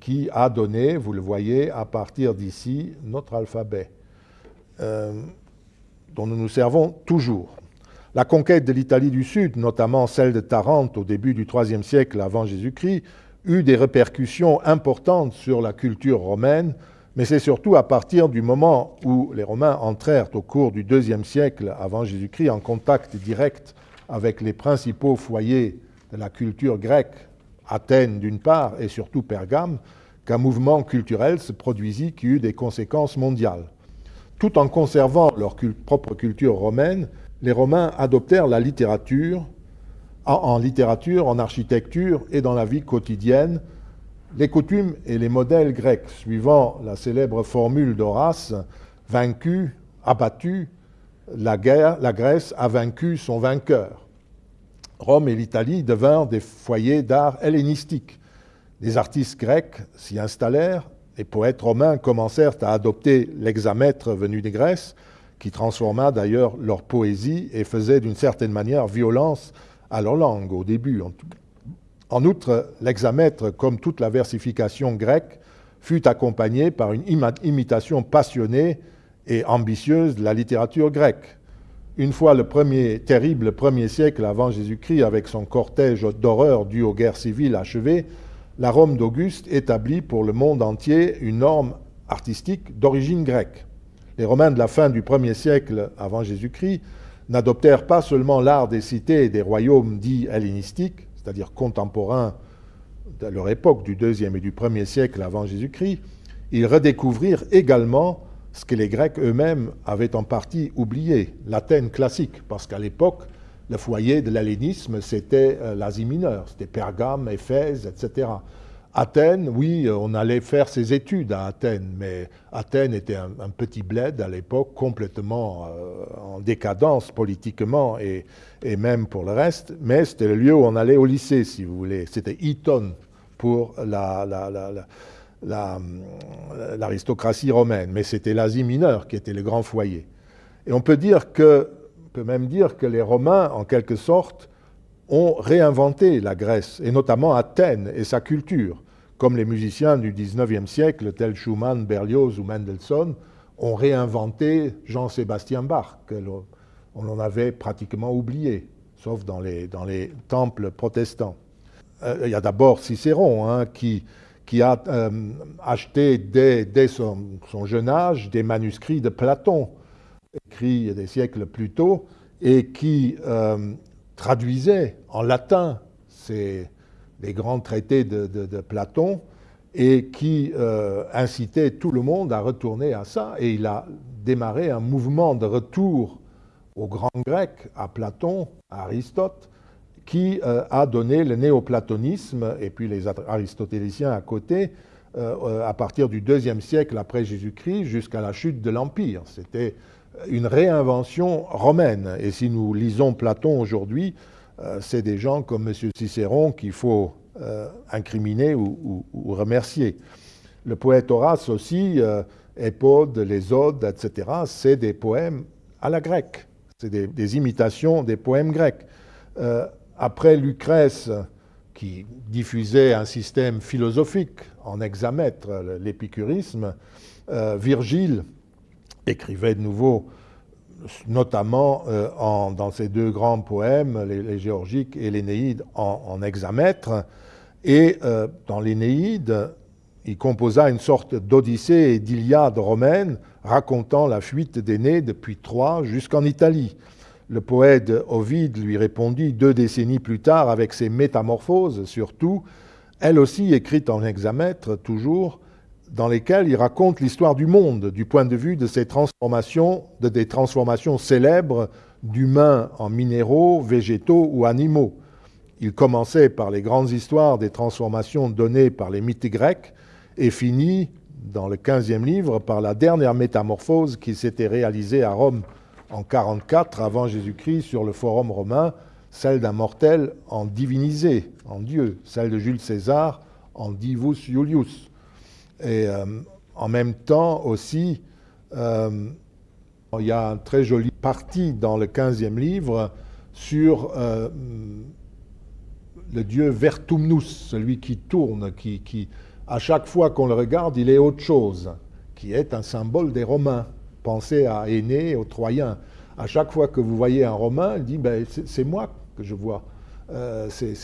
qui a donné, vous le voyez, à partir d'ici, notre alphabet, euh, dont nous nous servons toujours. La conquête de l'Italie du Sud, notamment celle de Tarente au début du IIIe siècle avant Jésus-Christ, eut des répercussions importantes sur la culture romaine, mais c'est surtout à partir du moment où les Romains entrèrent au cours du IIe siècle avant Jésus-Christ en contact direct avec les principaux foyers de la culture grecque, Athènes d'une part et surtout Pergame, qu'un mouvement culturel se produisit qui eut des conséquences mondiales. Tout en conservant leur propre culture romaine, les Romains adoptèrent la littérature, en, littérature, en architecture et dans la vie quotidienne, les coutumes et les modèles grecs, suivant la célèbre formule d'Horace, vaincu, abattu, la, Grèce a vaincu son vainqueur. Rome et l'Italie devinrent des foyers d'art hellénistique. Les artistes grecs s'y installèrent, les poètes romains commencèrent à adopter l'hexamètre venu des Grèces, qui transforma d'ailleurs leur poésie et faisait d'une certaine manière violence à leur langue au début. En outre, l'hexamètre, comme toute la versification grecque, fut accompagné par une imitation passionnée et ambitieuse de la littérature grecque. Une fois le premier, terrible premier siècle avant Jésus-Christ, avec son cortège d'horreur dû aux guerres civiles achevées, la Rome d'Auguste établit pour le monde entier une norme artistique d'origine grecque. Les Romains de la fin du premier siècle avant Jésus-Christ n'adoptèrent pas seulement l'art des cités et des royaumes dits hellénistiques, c'est-à-dire contemporains de leur époque du deuxième et du premier siècle avant Jésus-Christ, ils redécouvrirent également ce que les Grecs eux-mêmes avaient en partie oublié, l'Athènes classique, parce qu'à l'époque, le foyer de l'hellénisme, c'était euh, l'Asie mineure, c'était Pergame, Éphèse, etc. Athènes, oui, on allait faire ses études à Athènes, mais Athènes était un, petit bled à l'époque, complètement euh, en décadence politiquement et, même pour le reste, mais c'était le lieu où on allait au lycée, si vous voulez. C'était Eton pour la l'aristocratie romaine, mais c'était l'Asie mineure qui était le grand foyer. Et on peut dire que, peut même dire que les Romains, en quelque sorte, ont réinventé la Grèce, et notamment Athènes et sa culture, comme les musiciens du XIXe siècle, tels Schumann, Berlioz ou Mendelssohn, ont réinventé Jean-Sébastien Bach, qu'on en avait pratiquement oublié, sauf dans les, dans les temples protestants. Euh, il y a d'abord Cicéron, hein, qui, qui a euh, acheté dès, son, jeune âge des manuscrits de Platon, écrits des siècles plus tôt, et qui euh, traduisait en latin ces, les grands traités de, Platon et qui euh, incitait tout le monde à retourner à ça. Et il a démarré un mouvement de retour aux grands grecs, à Platon, à Aristote, qui euh, a donné le néoplatonisme et puis les aristotéliciens à côté euh, à partir du deuxième siècle après Jésus-Christ jusqu'à la chute de l'Empire. C'était une réinvention romaine. Et si nous lisons Platon aujourd'hui, euh, c'est des gens comme M. Cicéron qu'il faut euh, incriminer ou, remercier. Le poète Horace aussi, euh, Épode, les Odes, etc., c'est des poèmes à la grecque. C'est des, imitations des poèmes grecs. Après Lucrèce, qui diffusait un système philosophique en hexamètre, l'épicurisme, Virgile écrivait de nouveau notamment euh, dans ses deux grands poèmes, les, Géorgiques et l'Énéide, en, hexamètre. Et euh, dans l'Énéide, il composa une sorte d'odyssée et d'Iliade romaine racontant la fuite des depuis Troie jusqu'en Italie. Le poète Ovide lui répondit deux décennies plus tard avec ses métamorphoses, surtout, elle aussi écrite en hexamètre, toujours, dans lesquels il raconte l'histoire du monde du point de vue de ces transformations, de des transformations célèbres d'humains en minéraux, végétaux ou animaux. Il commençait par les grandes histoires des transformations données par les mythes grecs et finit, dans le 15e livre, par la dernière métamorphose qui s'était réalisée à Rome en 44 avant Jésus-Christ sur le forum romain, celle d'un mortel en divinisé, en Dieu, celle de Jules César en divus Iulius. Et euh, en même temps aussi, euh, il y a un très joli parti dans le 15e livre sur euh, le dieu Vertumnus, celui qui tourne, qui à chaque fois qu'on le regarde, il est autre chose, qui est un symbole des Romains. Pensez à Aîné, aux Troyens. À chaque fois que vous voyez un Romain, il dit ben, c'est moi que je vois. c'est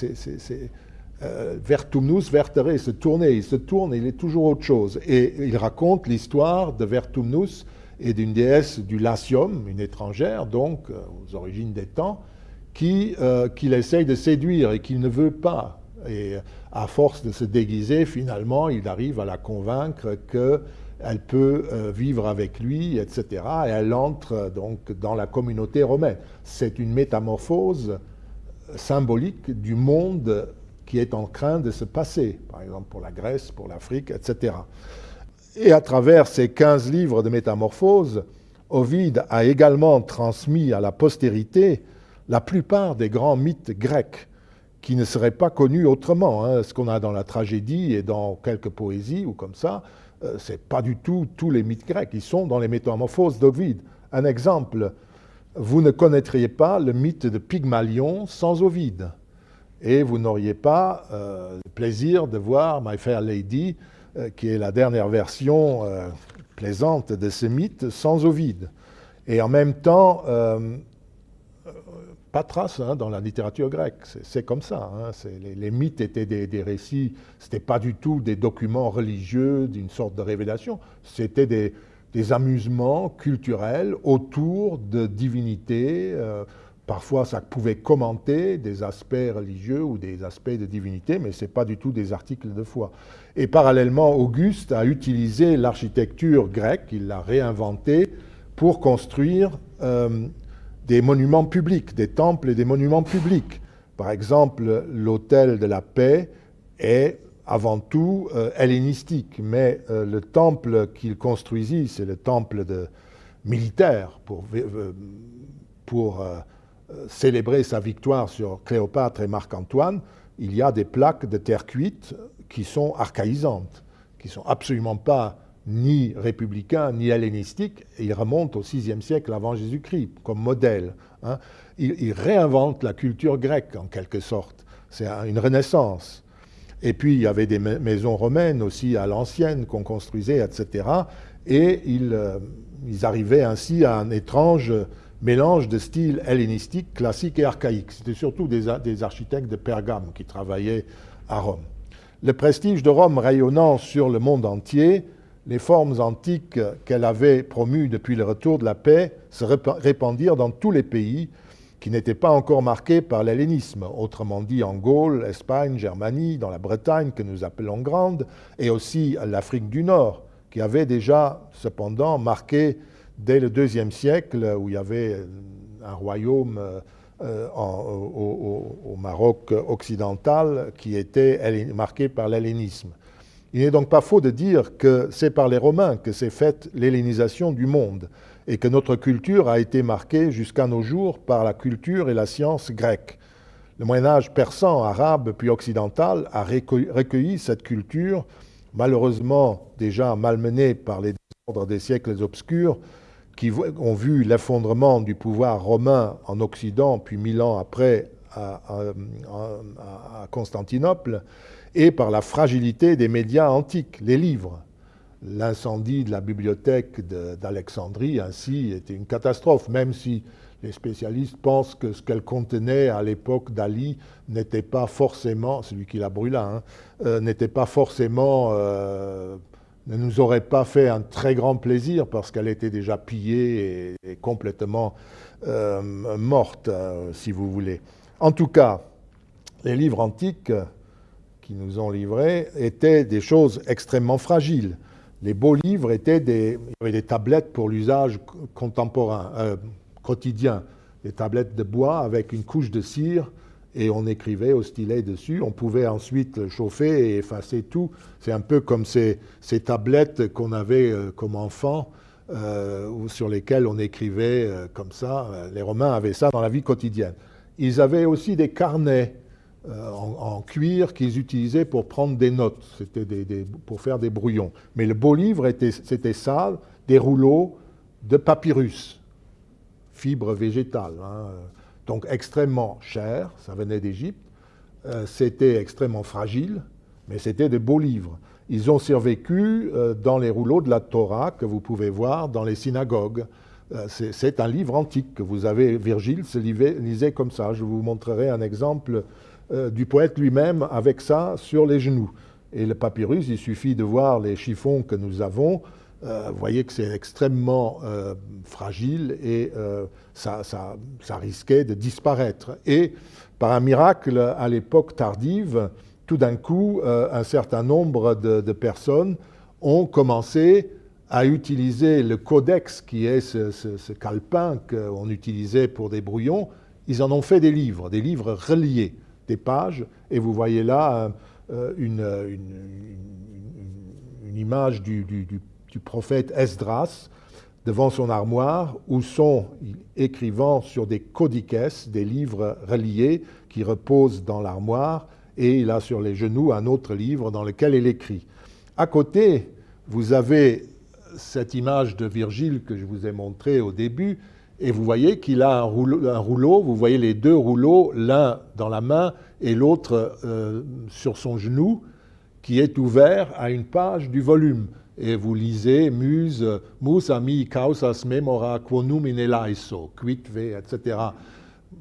euh, Vertumnus vertere, se tournait, il se tourne, il est toujours autre chose. Et il raconte l'histoire de Vertumnus et d'une déesse du Latium, une étrangère, donc euh, aux origines des temps, euh, qu'il essaye de séduire et qu'il ne veut pas. Et à force de se déguiser, finalement, il arrive à la convaincre qu'elle peut vivre avec lui, etc. Et elle entre donc dans la communauté romaine. C'est une métamorphose symbolique du monde qui est en train de se passer, par exemple pour la Grèce, pour l'Afrique, etc. Et à travers ces 15 livres de métamorphose, Ovide a également transmis à la postérité la plupart des grands mythes grecs qui ne seraient pas connus autrement. Hein. Ce qu'on a dans la tragédie et dans quelques poésies ou comme ça, euh, ce n'est pas du tout tous les mythes grecs. Ils sont dans les métamorphoses d'Ovide. Un exemple, vous ne connaîtriez pas le mythe de Pygmalion sans Ovide et vous n'auriez pas euh, le plaisir de voir My Fair Lady, euh, qui est la dernière version plaisante de ce mythe, sans Ovide. Et en même temps, pas de trace hein, dans la littérature grecque. C'est comme ça. Hein. Les, mythes étaient des, récits, ce n'était pas du tout des documents religieux d'une sorte de révélation, c'était des, amusements culturels autour de divinités Parfois, ça pouvait commenter des aspects religieux ou des aspects de divinité, mais ce n'est pas du tout des articles de foi. Et parallèlement, Auguste a utilisé l'architecture grecque, il l'a réinventée pour construire euh, des monuments publics, des temples et des monuments publics. Par exemple, l'hôtel de la paix est avant tout euh, hellénistique, mais euh, le temple qu'il construisit, c'est le temple militaire pour, pour euh, célébrer sa victoire sur Cléopâtre et Marc-Antoine, il y a des plaques de terre cuite qui sont archaïsantes, qui ne sont absolument pas ni républicain, ni hellénistique. Il remonte au VIe siècle avant Jésus-Christ comme modèle. Hein. Il, réinvente la culture grecque en quelque sorte. C'est une renaissance. Et puis il y avait des maisons romaines aussi à l'ancienne qu'on construisait, etc. Et euh, ils, arrivaient ainsi à un étrange mélange de styles hellénistiques, classiques et archaïques. C'était surtout des, des architectes de Pergame qui travaillaient à Rome. Le prestige de Rome rayonnant sur le monde entier, les formes antiques qu'elle avait promues depuis le retour de la paix se répandirent dans tous les pays qui n'étaient pas encore marqués par l'hellénisme, autrement dit en Gaule, Espagne, Germanie, dans la Bretagne que nous appelons grande, et aussi l'Afrique du Nord, qui avait déjà cependant marqué dès le deuxième siècle, où il y avait un royaume euh, au, Maroc occidental qui était marqué par l'hellénisme. Il n'est donc pas faux de dire que c'est par les Romains que s'est faite l'hellénisation du monde et que notre culture a été marquée jusqu'à nos jours par la culture et la science grecque. Le Moyen Âge persan, arabe puis occidental a recueilli cette culture, malheureusement déjà malmenée par les désordres des siècles obscurs, qui ont vu l'effondrement du pouvoir romain en Occident, puis mille ans après à, à Constantinople, et par la fragilité des médias antiques, les livres. L'incendie de la bibliothèque d'Alexandrie, ainsi, était une catastrophe, même si les spécialistes pensent que ce qu'elle contenait à l'époque d'Ali n'était pas forcément, celui qui la brûla, hein, euh, n'était pas forcément, euh, ne nous aurait pas fait un très grand plaisir parce qu'elle était déjà pillée et, complètement euh, morte, si vous voulez. En tout cas, les livres antiques qui nous ont livrés étaient des choses extrêmement fragiles. Les beaux livres étaient des, il y avait des tablettes pour l'usage contemporain, euh, quotidien, des tablettes de bois avec une couche de cire et on écrivait au stylet dessus. On pouvait ensuite chauffer et effacer tout. C'est un peu comme ces, tablettes qu'on avait euh, comme enfant, euh, sur lesquelles on écrivait comme ça. Les Romains avaient ça dans la vie quotidienne. Ils avaient aussi des carnets euh, en, cuir qu'ils utilisaient pour prendre des notes, c'était pour faire des brouillons. Mais le beau livre, c'était ça, des rouleaux de papyrus, fibres végétales, hein. donc extrêmement cher, ça venait d'Égypte, euh, c'était extrêmement fragile, mais c'était des beaux livres. Ils ont survécu euh, dans les rouleaux de la Torah que vous pouvez voir dans les synagogues. C'est un livre antique que vous avez, Virgile se lisait comme ça. Je vous montrerai un exemple euh, du poète lui-même avec ça sur les genoux. Et le papyrus, il suffit de voir les chiffons que nous avons. Euh, vous voyez que c'est extrêmement euh, fragile et ça, risquait de disparaître. Et par un miracle, à l'époque tardive, tout d'un coup, un certain nombre de, personnes ont commencé à utiliser le codex, qui est ce, ce calepin qu'on utilisait pour des brouillons. Ils en ont fait des livres, des livres reliés des pages, et vous voyez là euh, une, image du, prophète Esdras devant son armoire, où sont écrivant sur des codices, des livres reliés qui reposent dans l'armoire, et il a sur les genoux un autre livre dans lequel il écrit. À côté, vous avez cette image de Virgile que je vous ai montrée au début, et vous voyez qu'il a un rouleau, vous voyez les deux rouleaux, l'un dans la main et l'autre euh, sur son genou, qui est ouvert à une page du volume. Et vous lisez Muse, mus ami causas memora quonum in elaiso, quid etc.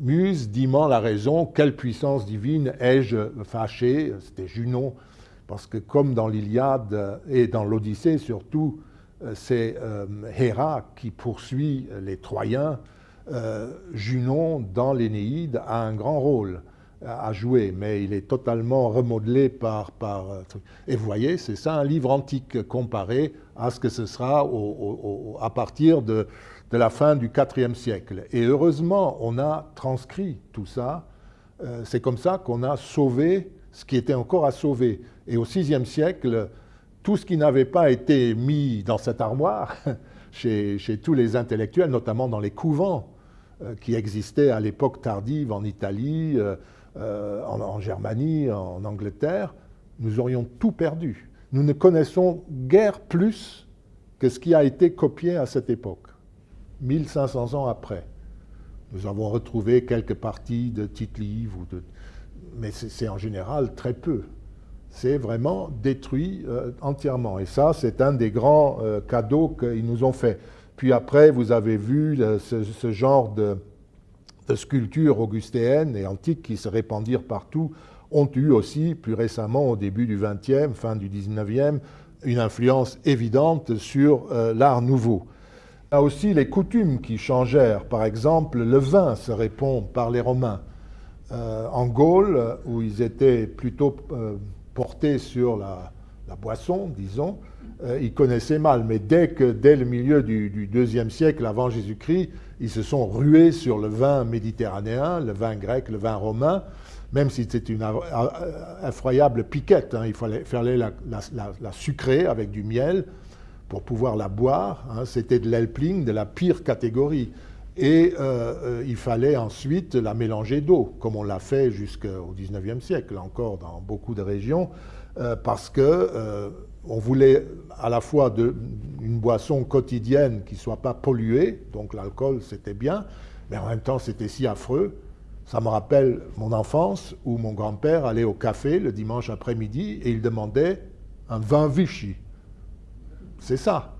Muse, dimant la raison, quelle puissance divine ai-je fâché C'était Junon, parce que comme dans l'Iliade et dans l'Odyssée surtout, c'est euh, Héra qui poursuit les Troyens. Euh, Junon, dans l'Énéide, a un grand rôle à jouer, mais il est totalement remodelé par... par et vous voyez, c'est ça un livre antique comparé à ce que ce sera à partir de, de, la fin du IVe siècle. Et heureusement, on a transcrit tout ça. c'est comme ça qu'on a sauvé ce qui était encore à sauver. Et au VIe siècle, tout ce qui n'avait pas été mis dans cette armoire chez, tous les intellectuels, notamment dans les couvents euh, qui existaient à l'époque tardive en Italie, euh, euh, en, Germanie, en Angleterre, nous aurions tout perdu. Nous ne connaissons guère plus que ce qui a été copié à cette époque, 1500 ans après. Nous avons retrouvé quelques parties de titres livres, mais c'est en général très peu. C'est vraiment détruit euh, entièrement. Et ça, c'est un des grands euh, cadeaux qu'ils nous ont fait. Puis après, vous avez vu euh, ce, genre de, sculptures augustéennes et antiques qui se répandirent partout, ont eu aussi, plus récemment, au début du XXe, fin du XIXe, une influence évidente sur l'art nouveau. Il y a aussi les coutumes qui changèrent. Par exemple, le vin se répond par les Romains. en Gaule, où ils étaient plutôt portés sur la, boisson, disons, euh, ils connaissaient mal. Mais dès que, dès le milieu du, deuxième siècle avant Jésus-Christ, ils se sont rués sur le vin méditerranéen, le vin grec, le vin romain, même si c'était une effroyable piquette. Hein. il fallait, la, sucrer avec du miel pour pouvoir la boire. Hein. c'était de l'elpling de la pire catégorie. Et euh, euh, il fallait ensuite la mélanger d'eau, comme on l'a fait jusqu'au XIXe siècle, encore dans beaucoup de régions, euh, parce que on voulait à la fois une boisson quotidienne qui ne soit pas polluée, donc l'alcool c'était bien, mais en même temps c'était si affreux. Ça me rappelle mon enfance où mon grand-père allait au café le dimanche après-midi et il demandait un vin Vichy. C'est ça.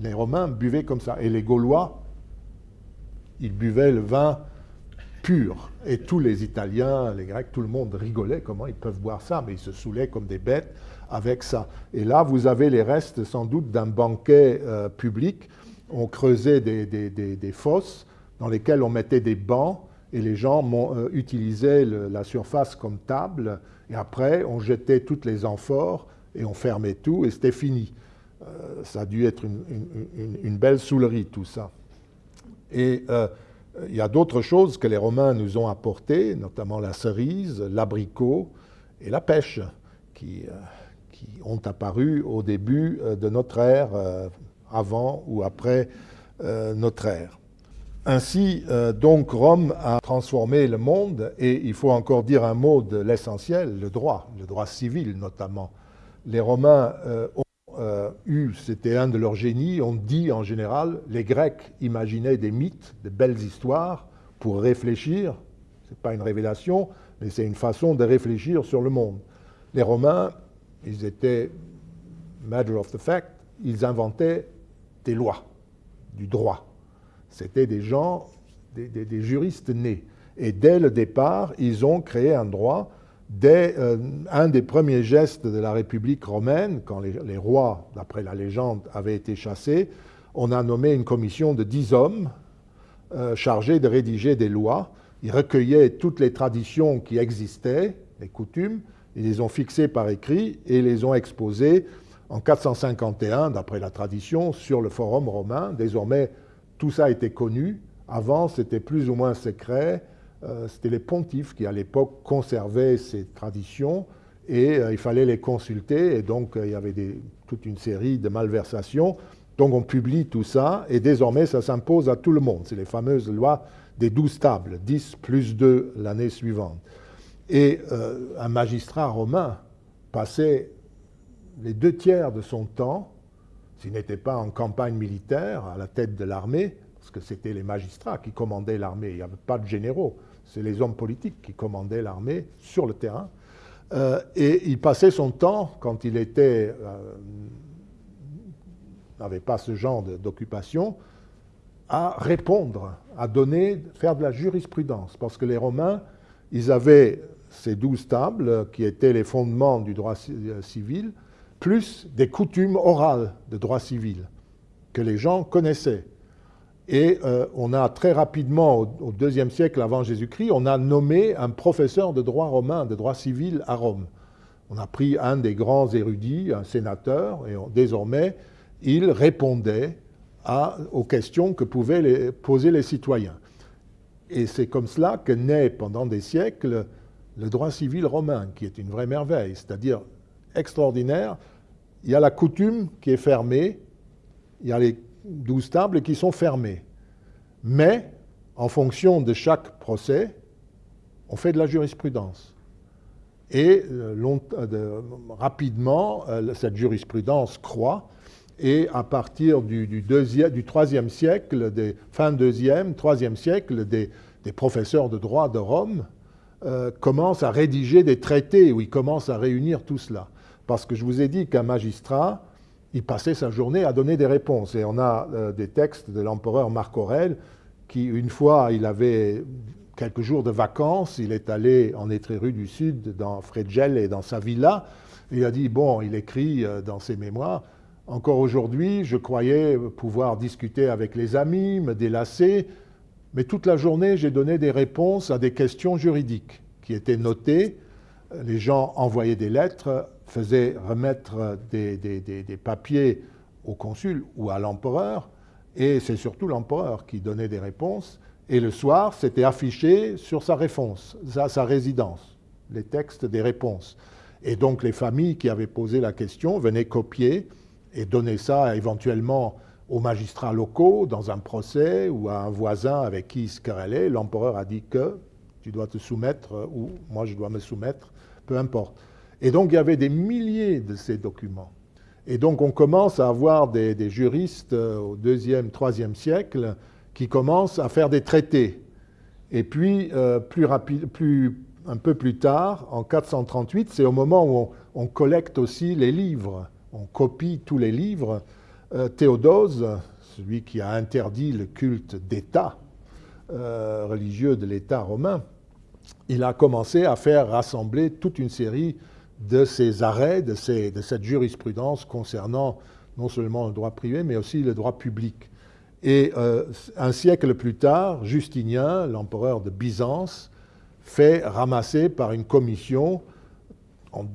Les Romains buvaient comme ça. Et les Gaulois ils buvaient le vin pur. Et tous les Italiens, les Grecs, tout le monde rigolait comment ils peuvent boire ça, mais ils se saoulaient comme des bêtes avec ça. Et là, vous avez les restes sans doute d'un banquet euh, public. On creusait des, fosses dans lesquelles on mettait des bancs et les gens euh, utilisaient la surface comme table. Et après, on jetait toutes les amphores et on fermait tout et c'était fini. Euh, ça a dû être une belle soulerie, tout ça. Et euh, il y a d'autres choses que les Romains nous ont apportées, notamment la cerise, l'abricot et la pêche, qui, euh, qui, ont apparu au début euh, de notre ère, avant ou après notre ère. Ainsi, donc, Rome a transformé le monde, et il faut encore dire un mot de l'essentiel, le droit, le droit civil notamment. Les Romains ont euh, c'était un de leurs génies, on dit en général, les Grecs imaginaient des mythes, de belles histoires pour réfléchir. Ce n'est pas une révélation, mais c'est une façon de réfléchir sur le monde. Les Romains, ils étaient matter of the fact, ils inventaient des lois, du droit. C'était des gens, des juristes nés. Et dès le départ, ils ont créé un droit dès euh, un des premiers gestes de la République romaine, quand les, rois, d'après la légende, avaient été chassés, on a nommé une commission de dix hommes euh, chargés de rédiger des lois. Ils recueillaient toutes les traditions qui existaient, les coutumes, ils les ont fixées par écrit et les ont exposées en 451, d'après la tradition, sur le forum romain. Désormais, tout ça était connu. Avant, c'était plus ou moins secret. Euh, c'était les pontifes qui, à l'époque, conservaient ces traditions et euh, il fallait les consulter. Et donc, euh, il y avait toute une série de malversations. Donc, on publie tout ça et désormais, ça s'impose à tout le monde. C'est les fameuses lois des douze tables, 10 plus 2 l'année suivante. Et un magistrat romain passait les deux tiers de son temps, s'il n'était pas en campagne militaire, à la tête de l'armée, parce que c'était les magistrats qui commandaient l'armée, il n'y avait pas de généraux c'est les hommes politiques qui commandaient l'armée sur le terrain. Euh, et il passait son temps, quand il euh, n'avait pas ce genre d'occupation, à répondre, à donner, faire de la jurisprudence. Parce que les Romains, ils avaient ces douze tables qui étaient les fondements du droit euh, civil, plus des coutumes orales de droit civil que les gens connaissaient. Et euh, on a très rapidement, au, deuxième siècle avant Jésus-Christ, on a nommé un professeur de droit romain, de droit civil à Rome. On a pris un des grands érudits, un sénateur, et désormais, il répondait aux questions que pouvaient poser les citoyens. Et c'est comme cela que naît pendant des siècles le droit civil romain, qui est une vraie merveille, c'est-à-dire extraordinaire. Il y a la coutume qui est fermée, il y a les douze tables qui sont fermées. Mais, en fonction de chaque procès, on fait de la jurisprudence. Et euh, euh, rapidement, euh, cette jurisprudence croît. et à partir du, du, deuxième, du troisième siècle, des, fin deuxième, troisième siècle, des, des professeurs de droit de Rome commencent à rédiger des traités où ils commencent à réunir tout cela. Parce que je vous ai dit qu'un magistrat, il passait sa journée à donner des réponses. Et on a euh, des textes de l'empereur Marc Aurèle qui, une fois, il avait quelques jours de vacances, il est allé en Étrérie du Sud, dans Fregel et dans sa villa. Il a dit, bon, il écrit euh, dans ses mémoires, encore aujourd'hui, je croyais pouvoir discuter avec les amis, me délasser, mais toute la journée, j'ai donné des réponses à des questions juridiques qui étaient notées. Les gens envoyaient des lettres, faisaient remettre des, papiers au consul ou à l'empereur, et c'est surtout l'empereur qui donnait des réponses. Et le soir, c'était affiché sur sa réponse, sa, sa résidence, les textes des réponses. Et donc les familles qui avaient posé la question venaient copier et donner ça éventuellement aux magistrats locaux dans un procès ou à un voisin avec qui il se querellait. L'empereur a dit que tu dois te soumettre ou moi je dois me soumettre, peu importe. Et donc il y avait des milliers de ces documents. Et donc on commence à avoir des, juristes euh, au deuxième, troisième siècle qui commencent à faire des traités. Et puis, euh, plus un peu plus tard, en 438, c'est au moment où on, collecte aussi les livres, on copie tous les livres. Euh, Théodose, celui qui a interdit le culte d'État religieux de l'État romain, il a commencé à faire rassembler toute une série de ces arrêts, de, cette jurisprudence concernant non seulement le droit privé, mais aussi le droit public. Et euh, un siècle plus tard, Justinien, l'empereur de Byzance, fait ramasser par une commission en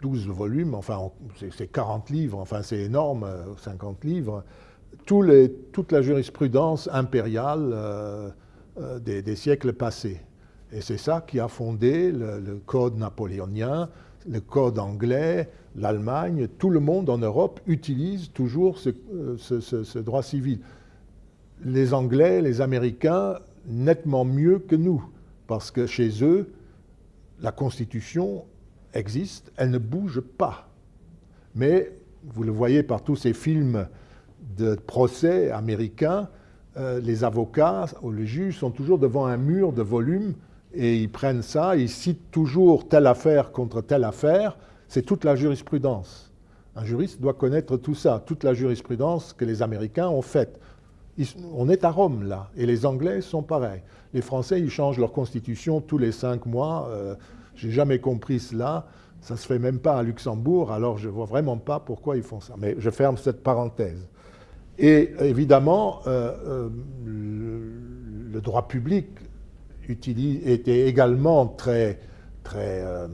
12 volumes, enfin c'est 40 livres, enfin c'est énorme, 50 livres, les, toute la jurisprudence impériale euh, euh, des, siècles passés. Et c'est ça qui a fondé le, code napoléonien, le code anglais, l'Allemagne, tout le monde en Europe utilise toujours ce, ce, droit civil. Les Anglais, les Américains, nettement mieux que nous, parce que chez eux, la Constitution existe, elle ne bouge pas. Mais vous le voyez par tous ces films de procès américains, euh, les avocats ou les juges sont toujours devant un mur de volume et ils prennent ça, ils citent toujours telle affaire contre telle affaire, c'est toute la jurisprudence. Un juriste doit connaître tout ça, toute la jurisprudence que les Américains ont faite. on est à Rome là, et les Anglais sont pareils. Les Français, ils changent leur constitution tous les cinq mois. Euh, J'ai jamais compris cela. Ça se fait même pas à Luxembourg, alors je vois vraiment pas pourquoi ils font ça. Mais je ferme cette parenthèse. Et évidemment, euh, euh, le, le droit public était également très, très, euh,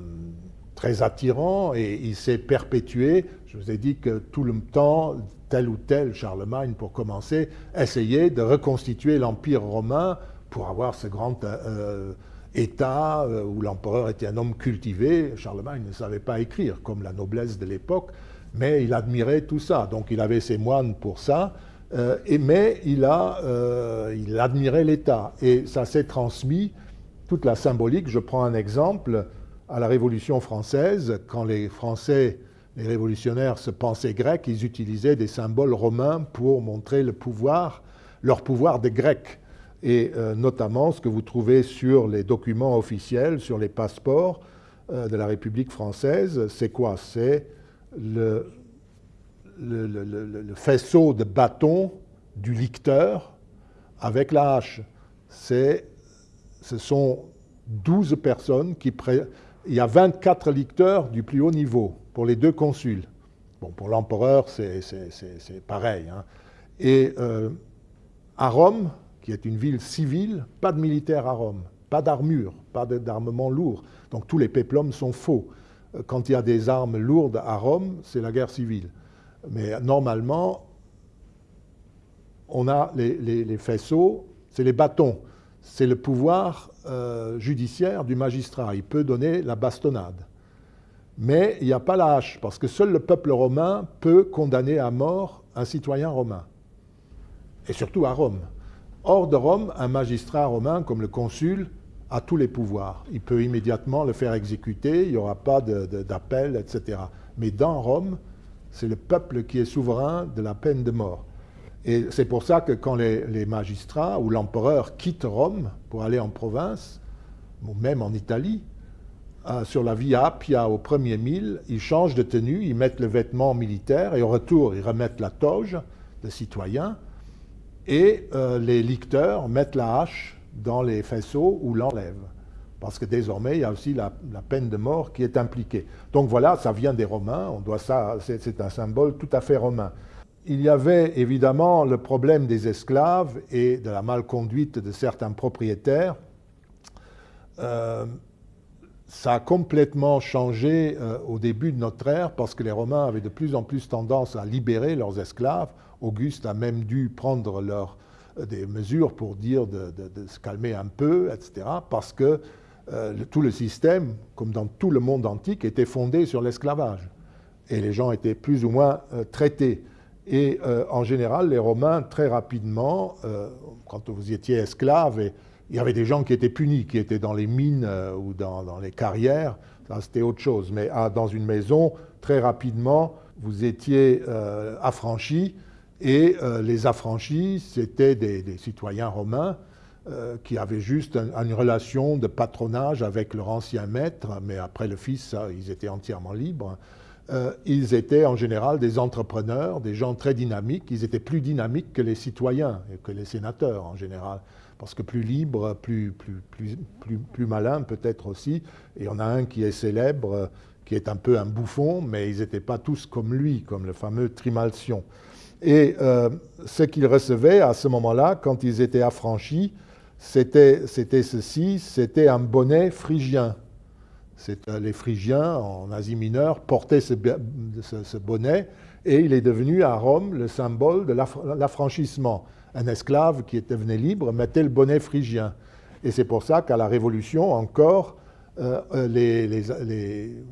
très attirant et il s'est perpétué. Je vous ai dit que tout le temps, tel ou tel, Charlemagne pour commencer, essayait de reconstituer l'Empire romain pour avoir ce grand euh, État euh, où l'empereur était un homme cultivé. Charlemagne ne savait pas écrire, comme la noblesse de l'époque, mais il admirait tout ça. Donc il avait ses moines pour ça. Euh, mais il, a, euh, il admirait l'État. Et ça s'est transmis, toute la symbolique. Je prends un exemple, à la Révolution française, quand les Français, les révolutionnaires se pensaient grecs, ils utilisaient des symboles romains pour montrer le pouvoir, leur pouvoir des Grecs. Et euh, notamment ce que vous trouvez sur les documents officiels, sur les passeports de la République française, c'est quoi? C'est le le, faisceau de bâton du licteur avec la hache. Ce sont 12 personnes qui... Pré... Il y a 24 licteurs du plus haut niveau pour les deux consuls. Bon, pour l'empereur, c'est pareil. Hein. Et euh, à Rome, qui est une ville civile, pas de militaires à Rome, pas d'armure, pas d'armement lourd. Donc tous les péplums sont faux. Quand il y a des armes lourdes à Rome, c'est la guerre civile. Mais normalement, on a les, faisceaux, c'est les bâtons, c'est le pouvoir euh, judiciaire du magistrat. Il peut donner la bastonnade. Mais il n'y a pas la hache, parce que seul le peuple romain peut condamner à mort un citoyen romain, et surtout à Rome. Hors de Rome, un magistrat romain comme le consul a tous les pouvoirs. Il peut immédiatement le faire exécuter, il n'y aura pas d'appel, etc. Mais dans Rome, C'est le peuple qui est souverain de la peine de mort. Et c'est pour ça que quand les, magistrats ou l'empereur quittent Rome pour aller en province, ou même en Italie, euh, sur la Via Appia au premier mille, ils changent de tenue, ils mettent le vêtement militaire et au retour, ils remettent la toge de citoyen et euh, les licteurs mettent la hache dans les faisceaux ou l'enlèvent. Parce que désormais, il y a aussi la, peine de mort qui est impliquée. Donc voilà, ça vient des Romains, on doit ça, c'est un symbole tout à fait romain. Il y avait évidemment le problème des esclaves et de la malconduite de certains propriétaires. Euh, ça a complètement changé euh, au début de notre ère parce que les Romains avaient de plus en plus tendance à libérer leurs esclaves. Auguste a même dû prendre euh, des mesures pour dire de, se calmer un peu, etc. Parce que tout le système, comme dans tout le monde antique, était fondé sur l'esclavage. Et les gens étaient plus ou moins traités. Et euh, en général, les Romains, très rapidement, euh, quand vous étiez esclave, il y avait des gens qui étaient punis, qui étaient dans les mines euh, ou dans, les carrières, c'était autre chose. Mais ah, dans une maison, très rapidement, vous étiez affranchi, et les affranchis, c'était des, citoyens romains qui avaient juste une relation de patronage avec leur ancien maître, mais après le fils, ils étaient entièrement libres. Euh, ils étaient en général des entrepreneurs, des gens très dynamiques. Ils étaient plus dynamiques que les citoyens et que les sénateurs en général, parce que plus libres, plus, plus, plus, plus, plus malins peut-être aussi. Et on a un qui est célèbre, qui est un peu un bouffon, mais ils n'étaient pas tous comme lui, comme le fameux Trimalcion. Et euh, ce qu'ils recevaient à ce moment-là, quand ils étaient affranchis, c'était ceci, c'était un bonnet phrygien. Euh, les Phrygiens en Asie mineure portaient ce, bonnet et il est devenu à Rome le symbole de l'affranchissement. Un esclave qui devenu libre mettait le bonnet phrygien. Et c'est pour ça qu'à la Révolution encore, euh, euh,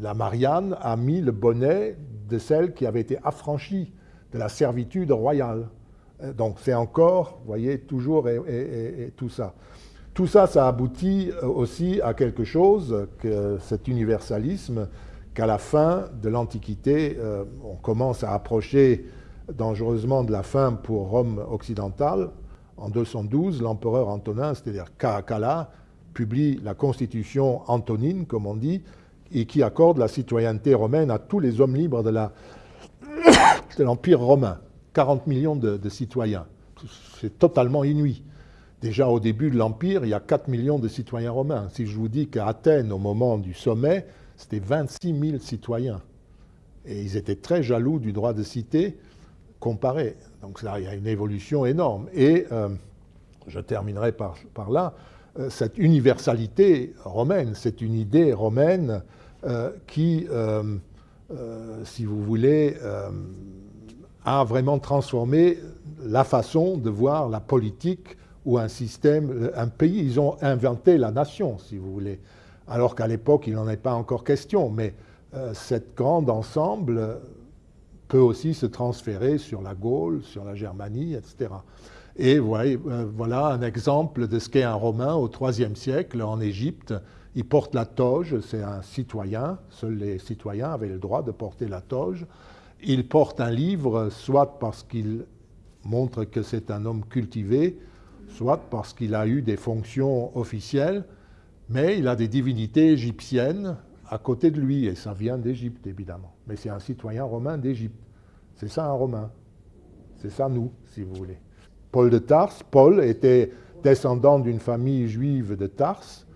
la Marianne a mis le bonnet de celle qui avait été affranchie de la servitude royale. Donc c'est encore, vous voyez, toujours et tout ça. Tout ça, ça aboutit euh, aussi à quelque chose, cet universalisme, qu'à la fin de l'Antiquité, euh, on commence à approcher dangereusement de la fin pour Rome occidentale. En 212, l'empereur Antonin, c'est-à-dire Caracalla, publie la constitution antonine, comme on dit, et qui accorde la citoyenneté romaine à tous les hommes libres de l'Empire romain. 40 millions de citoyens. C'est totalement inouï. Déjà au début de l'Empire, il y a 4 millions de citoyens romains. Si je vous dis qu'à Athènes, au moment du sommet, c'était 26 000 citoyens. Et ils étaient très jaloux du droit de cité comparé. Donc là, il y a une évolution énorme. Et euh, je terminerai par, là. Euh, cette universalité romaine, c'est une idée romaine euh, qui, si vous voulez, a vraiment transformé la façon de voir la politique ou un système, un pays. Ils ont inventé la nation, si vous voulez, alors qu'à l'époque, il n'en est pas encore question. Mais euh, cette grande ensemble peut aussi se transférer sur la Gaule, sur la Germanie, etc. Et euh, voilà un exemple de ce qu'est un Romain au IIIe siècle en Égypte. Il porte la toge, c'est un citoyen, seuls les citoyens avaient le droit de porter la toge. Il porte un livre, soit parce qu'il montre que c'est un homme cultivé, soit parce qu'il a eu des fonctions officielles, mais il a des divinités égyptiennes à côté de lui, et ça vient d'Égypte, évidemment. Mais c'est un citoyen romain d'Égypte. C'est ça un romain. C'est ça nous, si vous voulez. Paul de Tarse, Paul était descendant d'une famille juive de Tarse,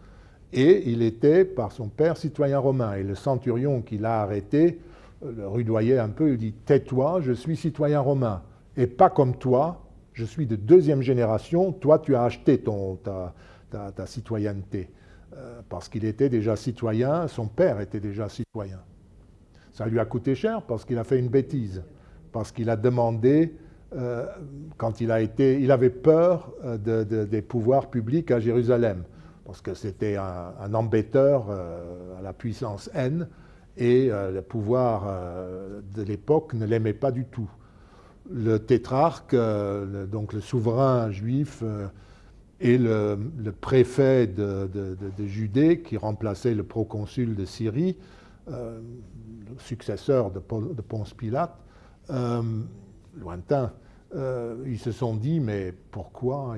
et il était, par son père, citoyen romain. Et le centurion qui l'a arrêté le rudoyait un peu, il dit « Tais-toi, je suis citoyen romain, et pas comme toi, je suis de deuxième génération, toi tu as acheté ta, citoyenneté. Euh, parce qu'il était déjà citoyen, son père était déjà citoyen. Ça lui a coûté cher parce qu'il a fait une bêtise, parce qu'il a demandé, euh, quand il a été, il avait peur euh, des pouvoirs publics à Jérusalem, parce que c'était un, un, embêteur à la puissance N, et le pouvoir de l'époque ne l'aimait pas du tout. Le tétrarque, euh, donc le souverain juif, euh, et le, préfet de, Judée, qui remplaçait le proconsul de Syrie, le successeur de, Ponce Pilate, lointain, ils se sont dit, mais pourquoi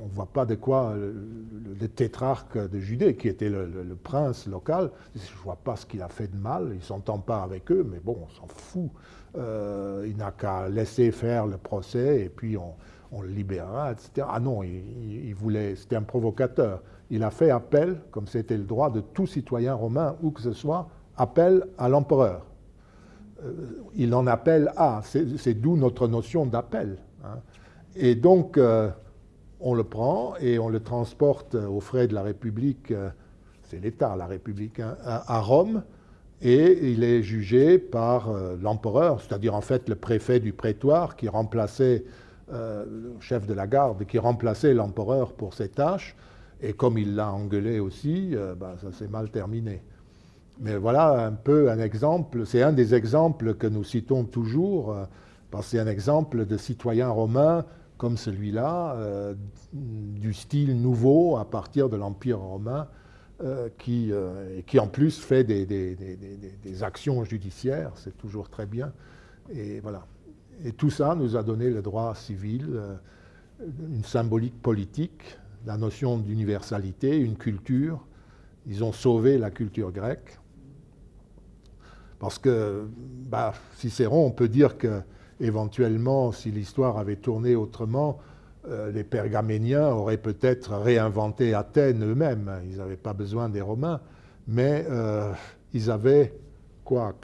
on ne voit pas de quoi le, tétrarque de Judée, qui était le, prince local, je ne vois pas ce qu'il a fait de mal, il ne s'entend pas avec eux, mais bon, on s'en fout. Euh, il n'a qu'à laisser faire le procès et puis on, le libérera, etc. Ah non, il, voulait, c'était un provocateur. Il a fait appel, comme c'était le droit de tout citoyen romain, où que ce soit, appel à l'empereur. Euh, il en appelle à, c'est d'où notre notion d'appel. Hein. Et donc, euh, on le prend et on le transporte aux frais de la République, c'est l'État, la République, hein, à Rome, et il est jugé par euh, l'empereur, c'est-à-dire en fait le préfet du prétoire qui remplaçait euh, le chef de la garde, qui remplaçait l'empereur pour ses tâches, et comme il l'a engueulé aussi, euh, bah, ça s'est mal terminé. Mais voilà un peu un exemple, c'est un des exemples que nous citons toujours, parce que c'est un exemple de citoyen romain comme celui-là, du style nouveau à partir de l'Empire romain, euh, qui, euh, qui en plus fait des, des, des, actions judiciaires, c'est toujours très bien. Et voilà. Et tout ça nous a donné le droit civil, euh, une symbolique politique, la notion d'universalité, une culture. Ils ont sauvé la culture grecque. Parce que bah, Cicéron, on peut dire que éventuellement, si l'histoire avait tourné autrement, euh, les Pergaméniens auraient peut-être réinventé Athènes eux-mêmes. Ils n'avaient pas besoin des Romains, mais euh, ils avaient quoi,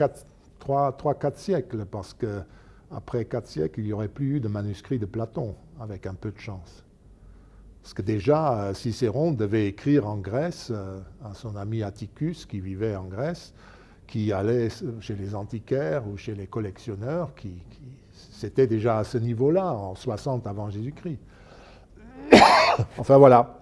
3-4 siècles, parce qu'après 4 siècles, il n'y aurait plus eu de manuscrits de Platon, avec un peu de chance. Parce que déjà, euh, Cicéron devait écrire en Grèce à son ami Atticus, qui vivait en Grèce, qui allait chez les antiquaires ou chez les collectionneurs, qui c'était déjà à ce niveau-là, en 60 avant Jésus-Christ. enfin voilà.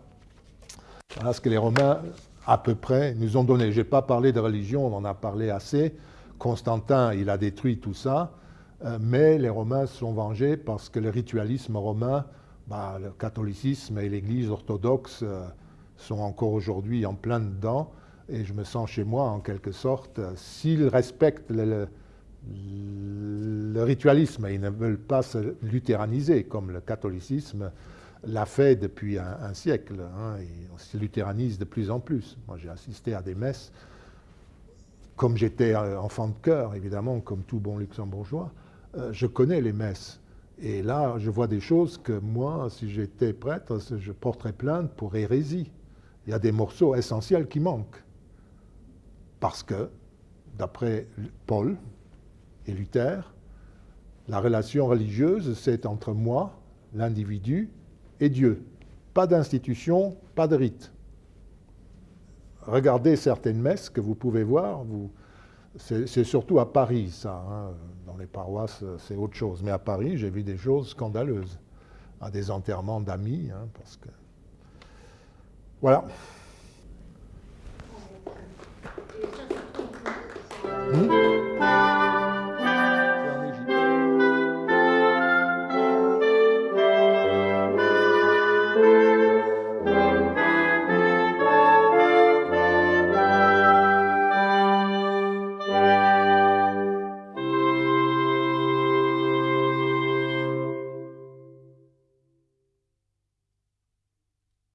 Voilà ce que les Romains, à peu près, nous ont donné. Je n'ai pas parlé de religion, on en a parlé assez. Constantin, il a détruit tout ça. Euh, mais les Romains se sont vengés parce que le ritualisme romain, bah, le catholicisme et l'Église orthodoxe euh, sont encore aujourd'hui en plein dedans. Et je me sens chez moi, en quelque sorte. S'ils respectent le le ritualisme, ils ne veulent pas se luthéraniser comme le catholicisme l'a fait depuis un, siècle. Hein, on se luthéranise de plus en plus. Moi, j'ai assisté à des messes, comme j'étais enfant de cœur, évidemment, comme tout bon luxembourgeois, euh, je connais les messes. Et là, je vois des choses que moi, si j'étais prêtre, je porterais plainte pour hérésie. Il y a des morceaux essentiels qui manquent. Parce que, d'après Paul, et Luther, la relation religieuse, c'est entre moi, l'individu, et Dieu. Pas d'institution, pas de rite. Regardez certaines messes que vous pouvez voir, vous, c'est surtout à Paris, ça. Hein. Dans les paroisses, c'est autre chose. Mais à Paris, j'ai vu des choses scandaleuses. À des enterrements d'amis, hein, parce que... Voilà. Hmm?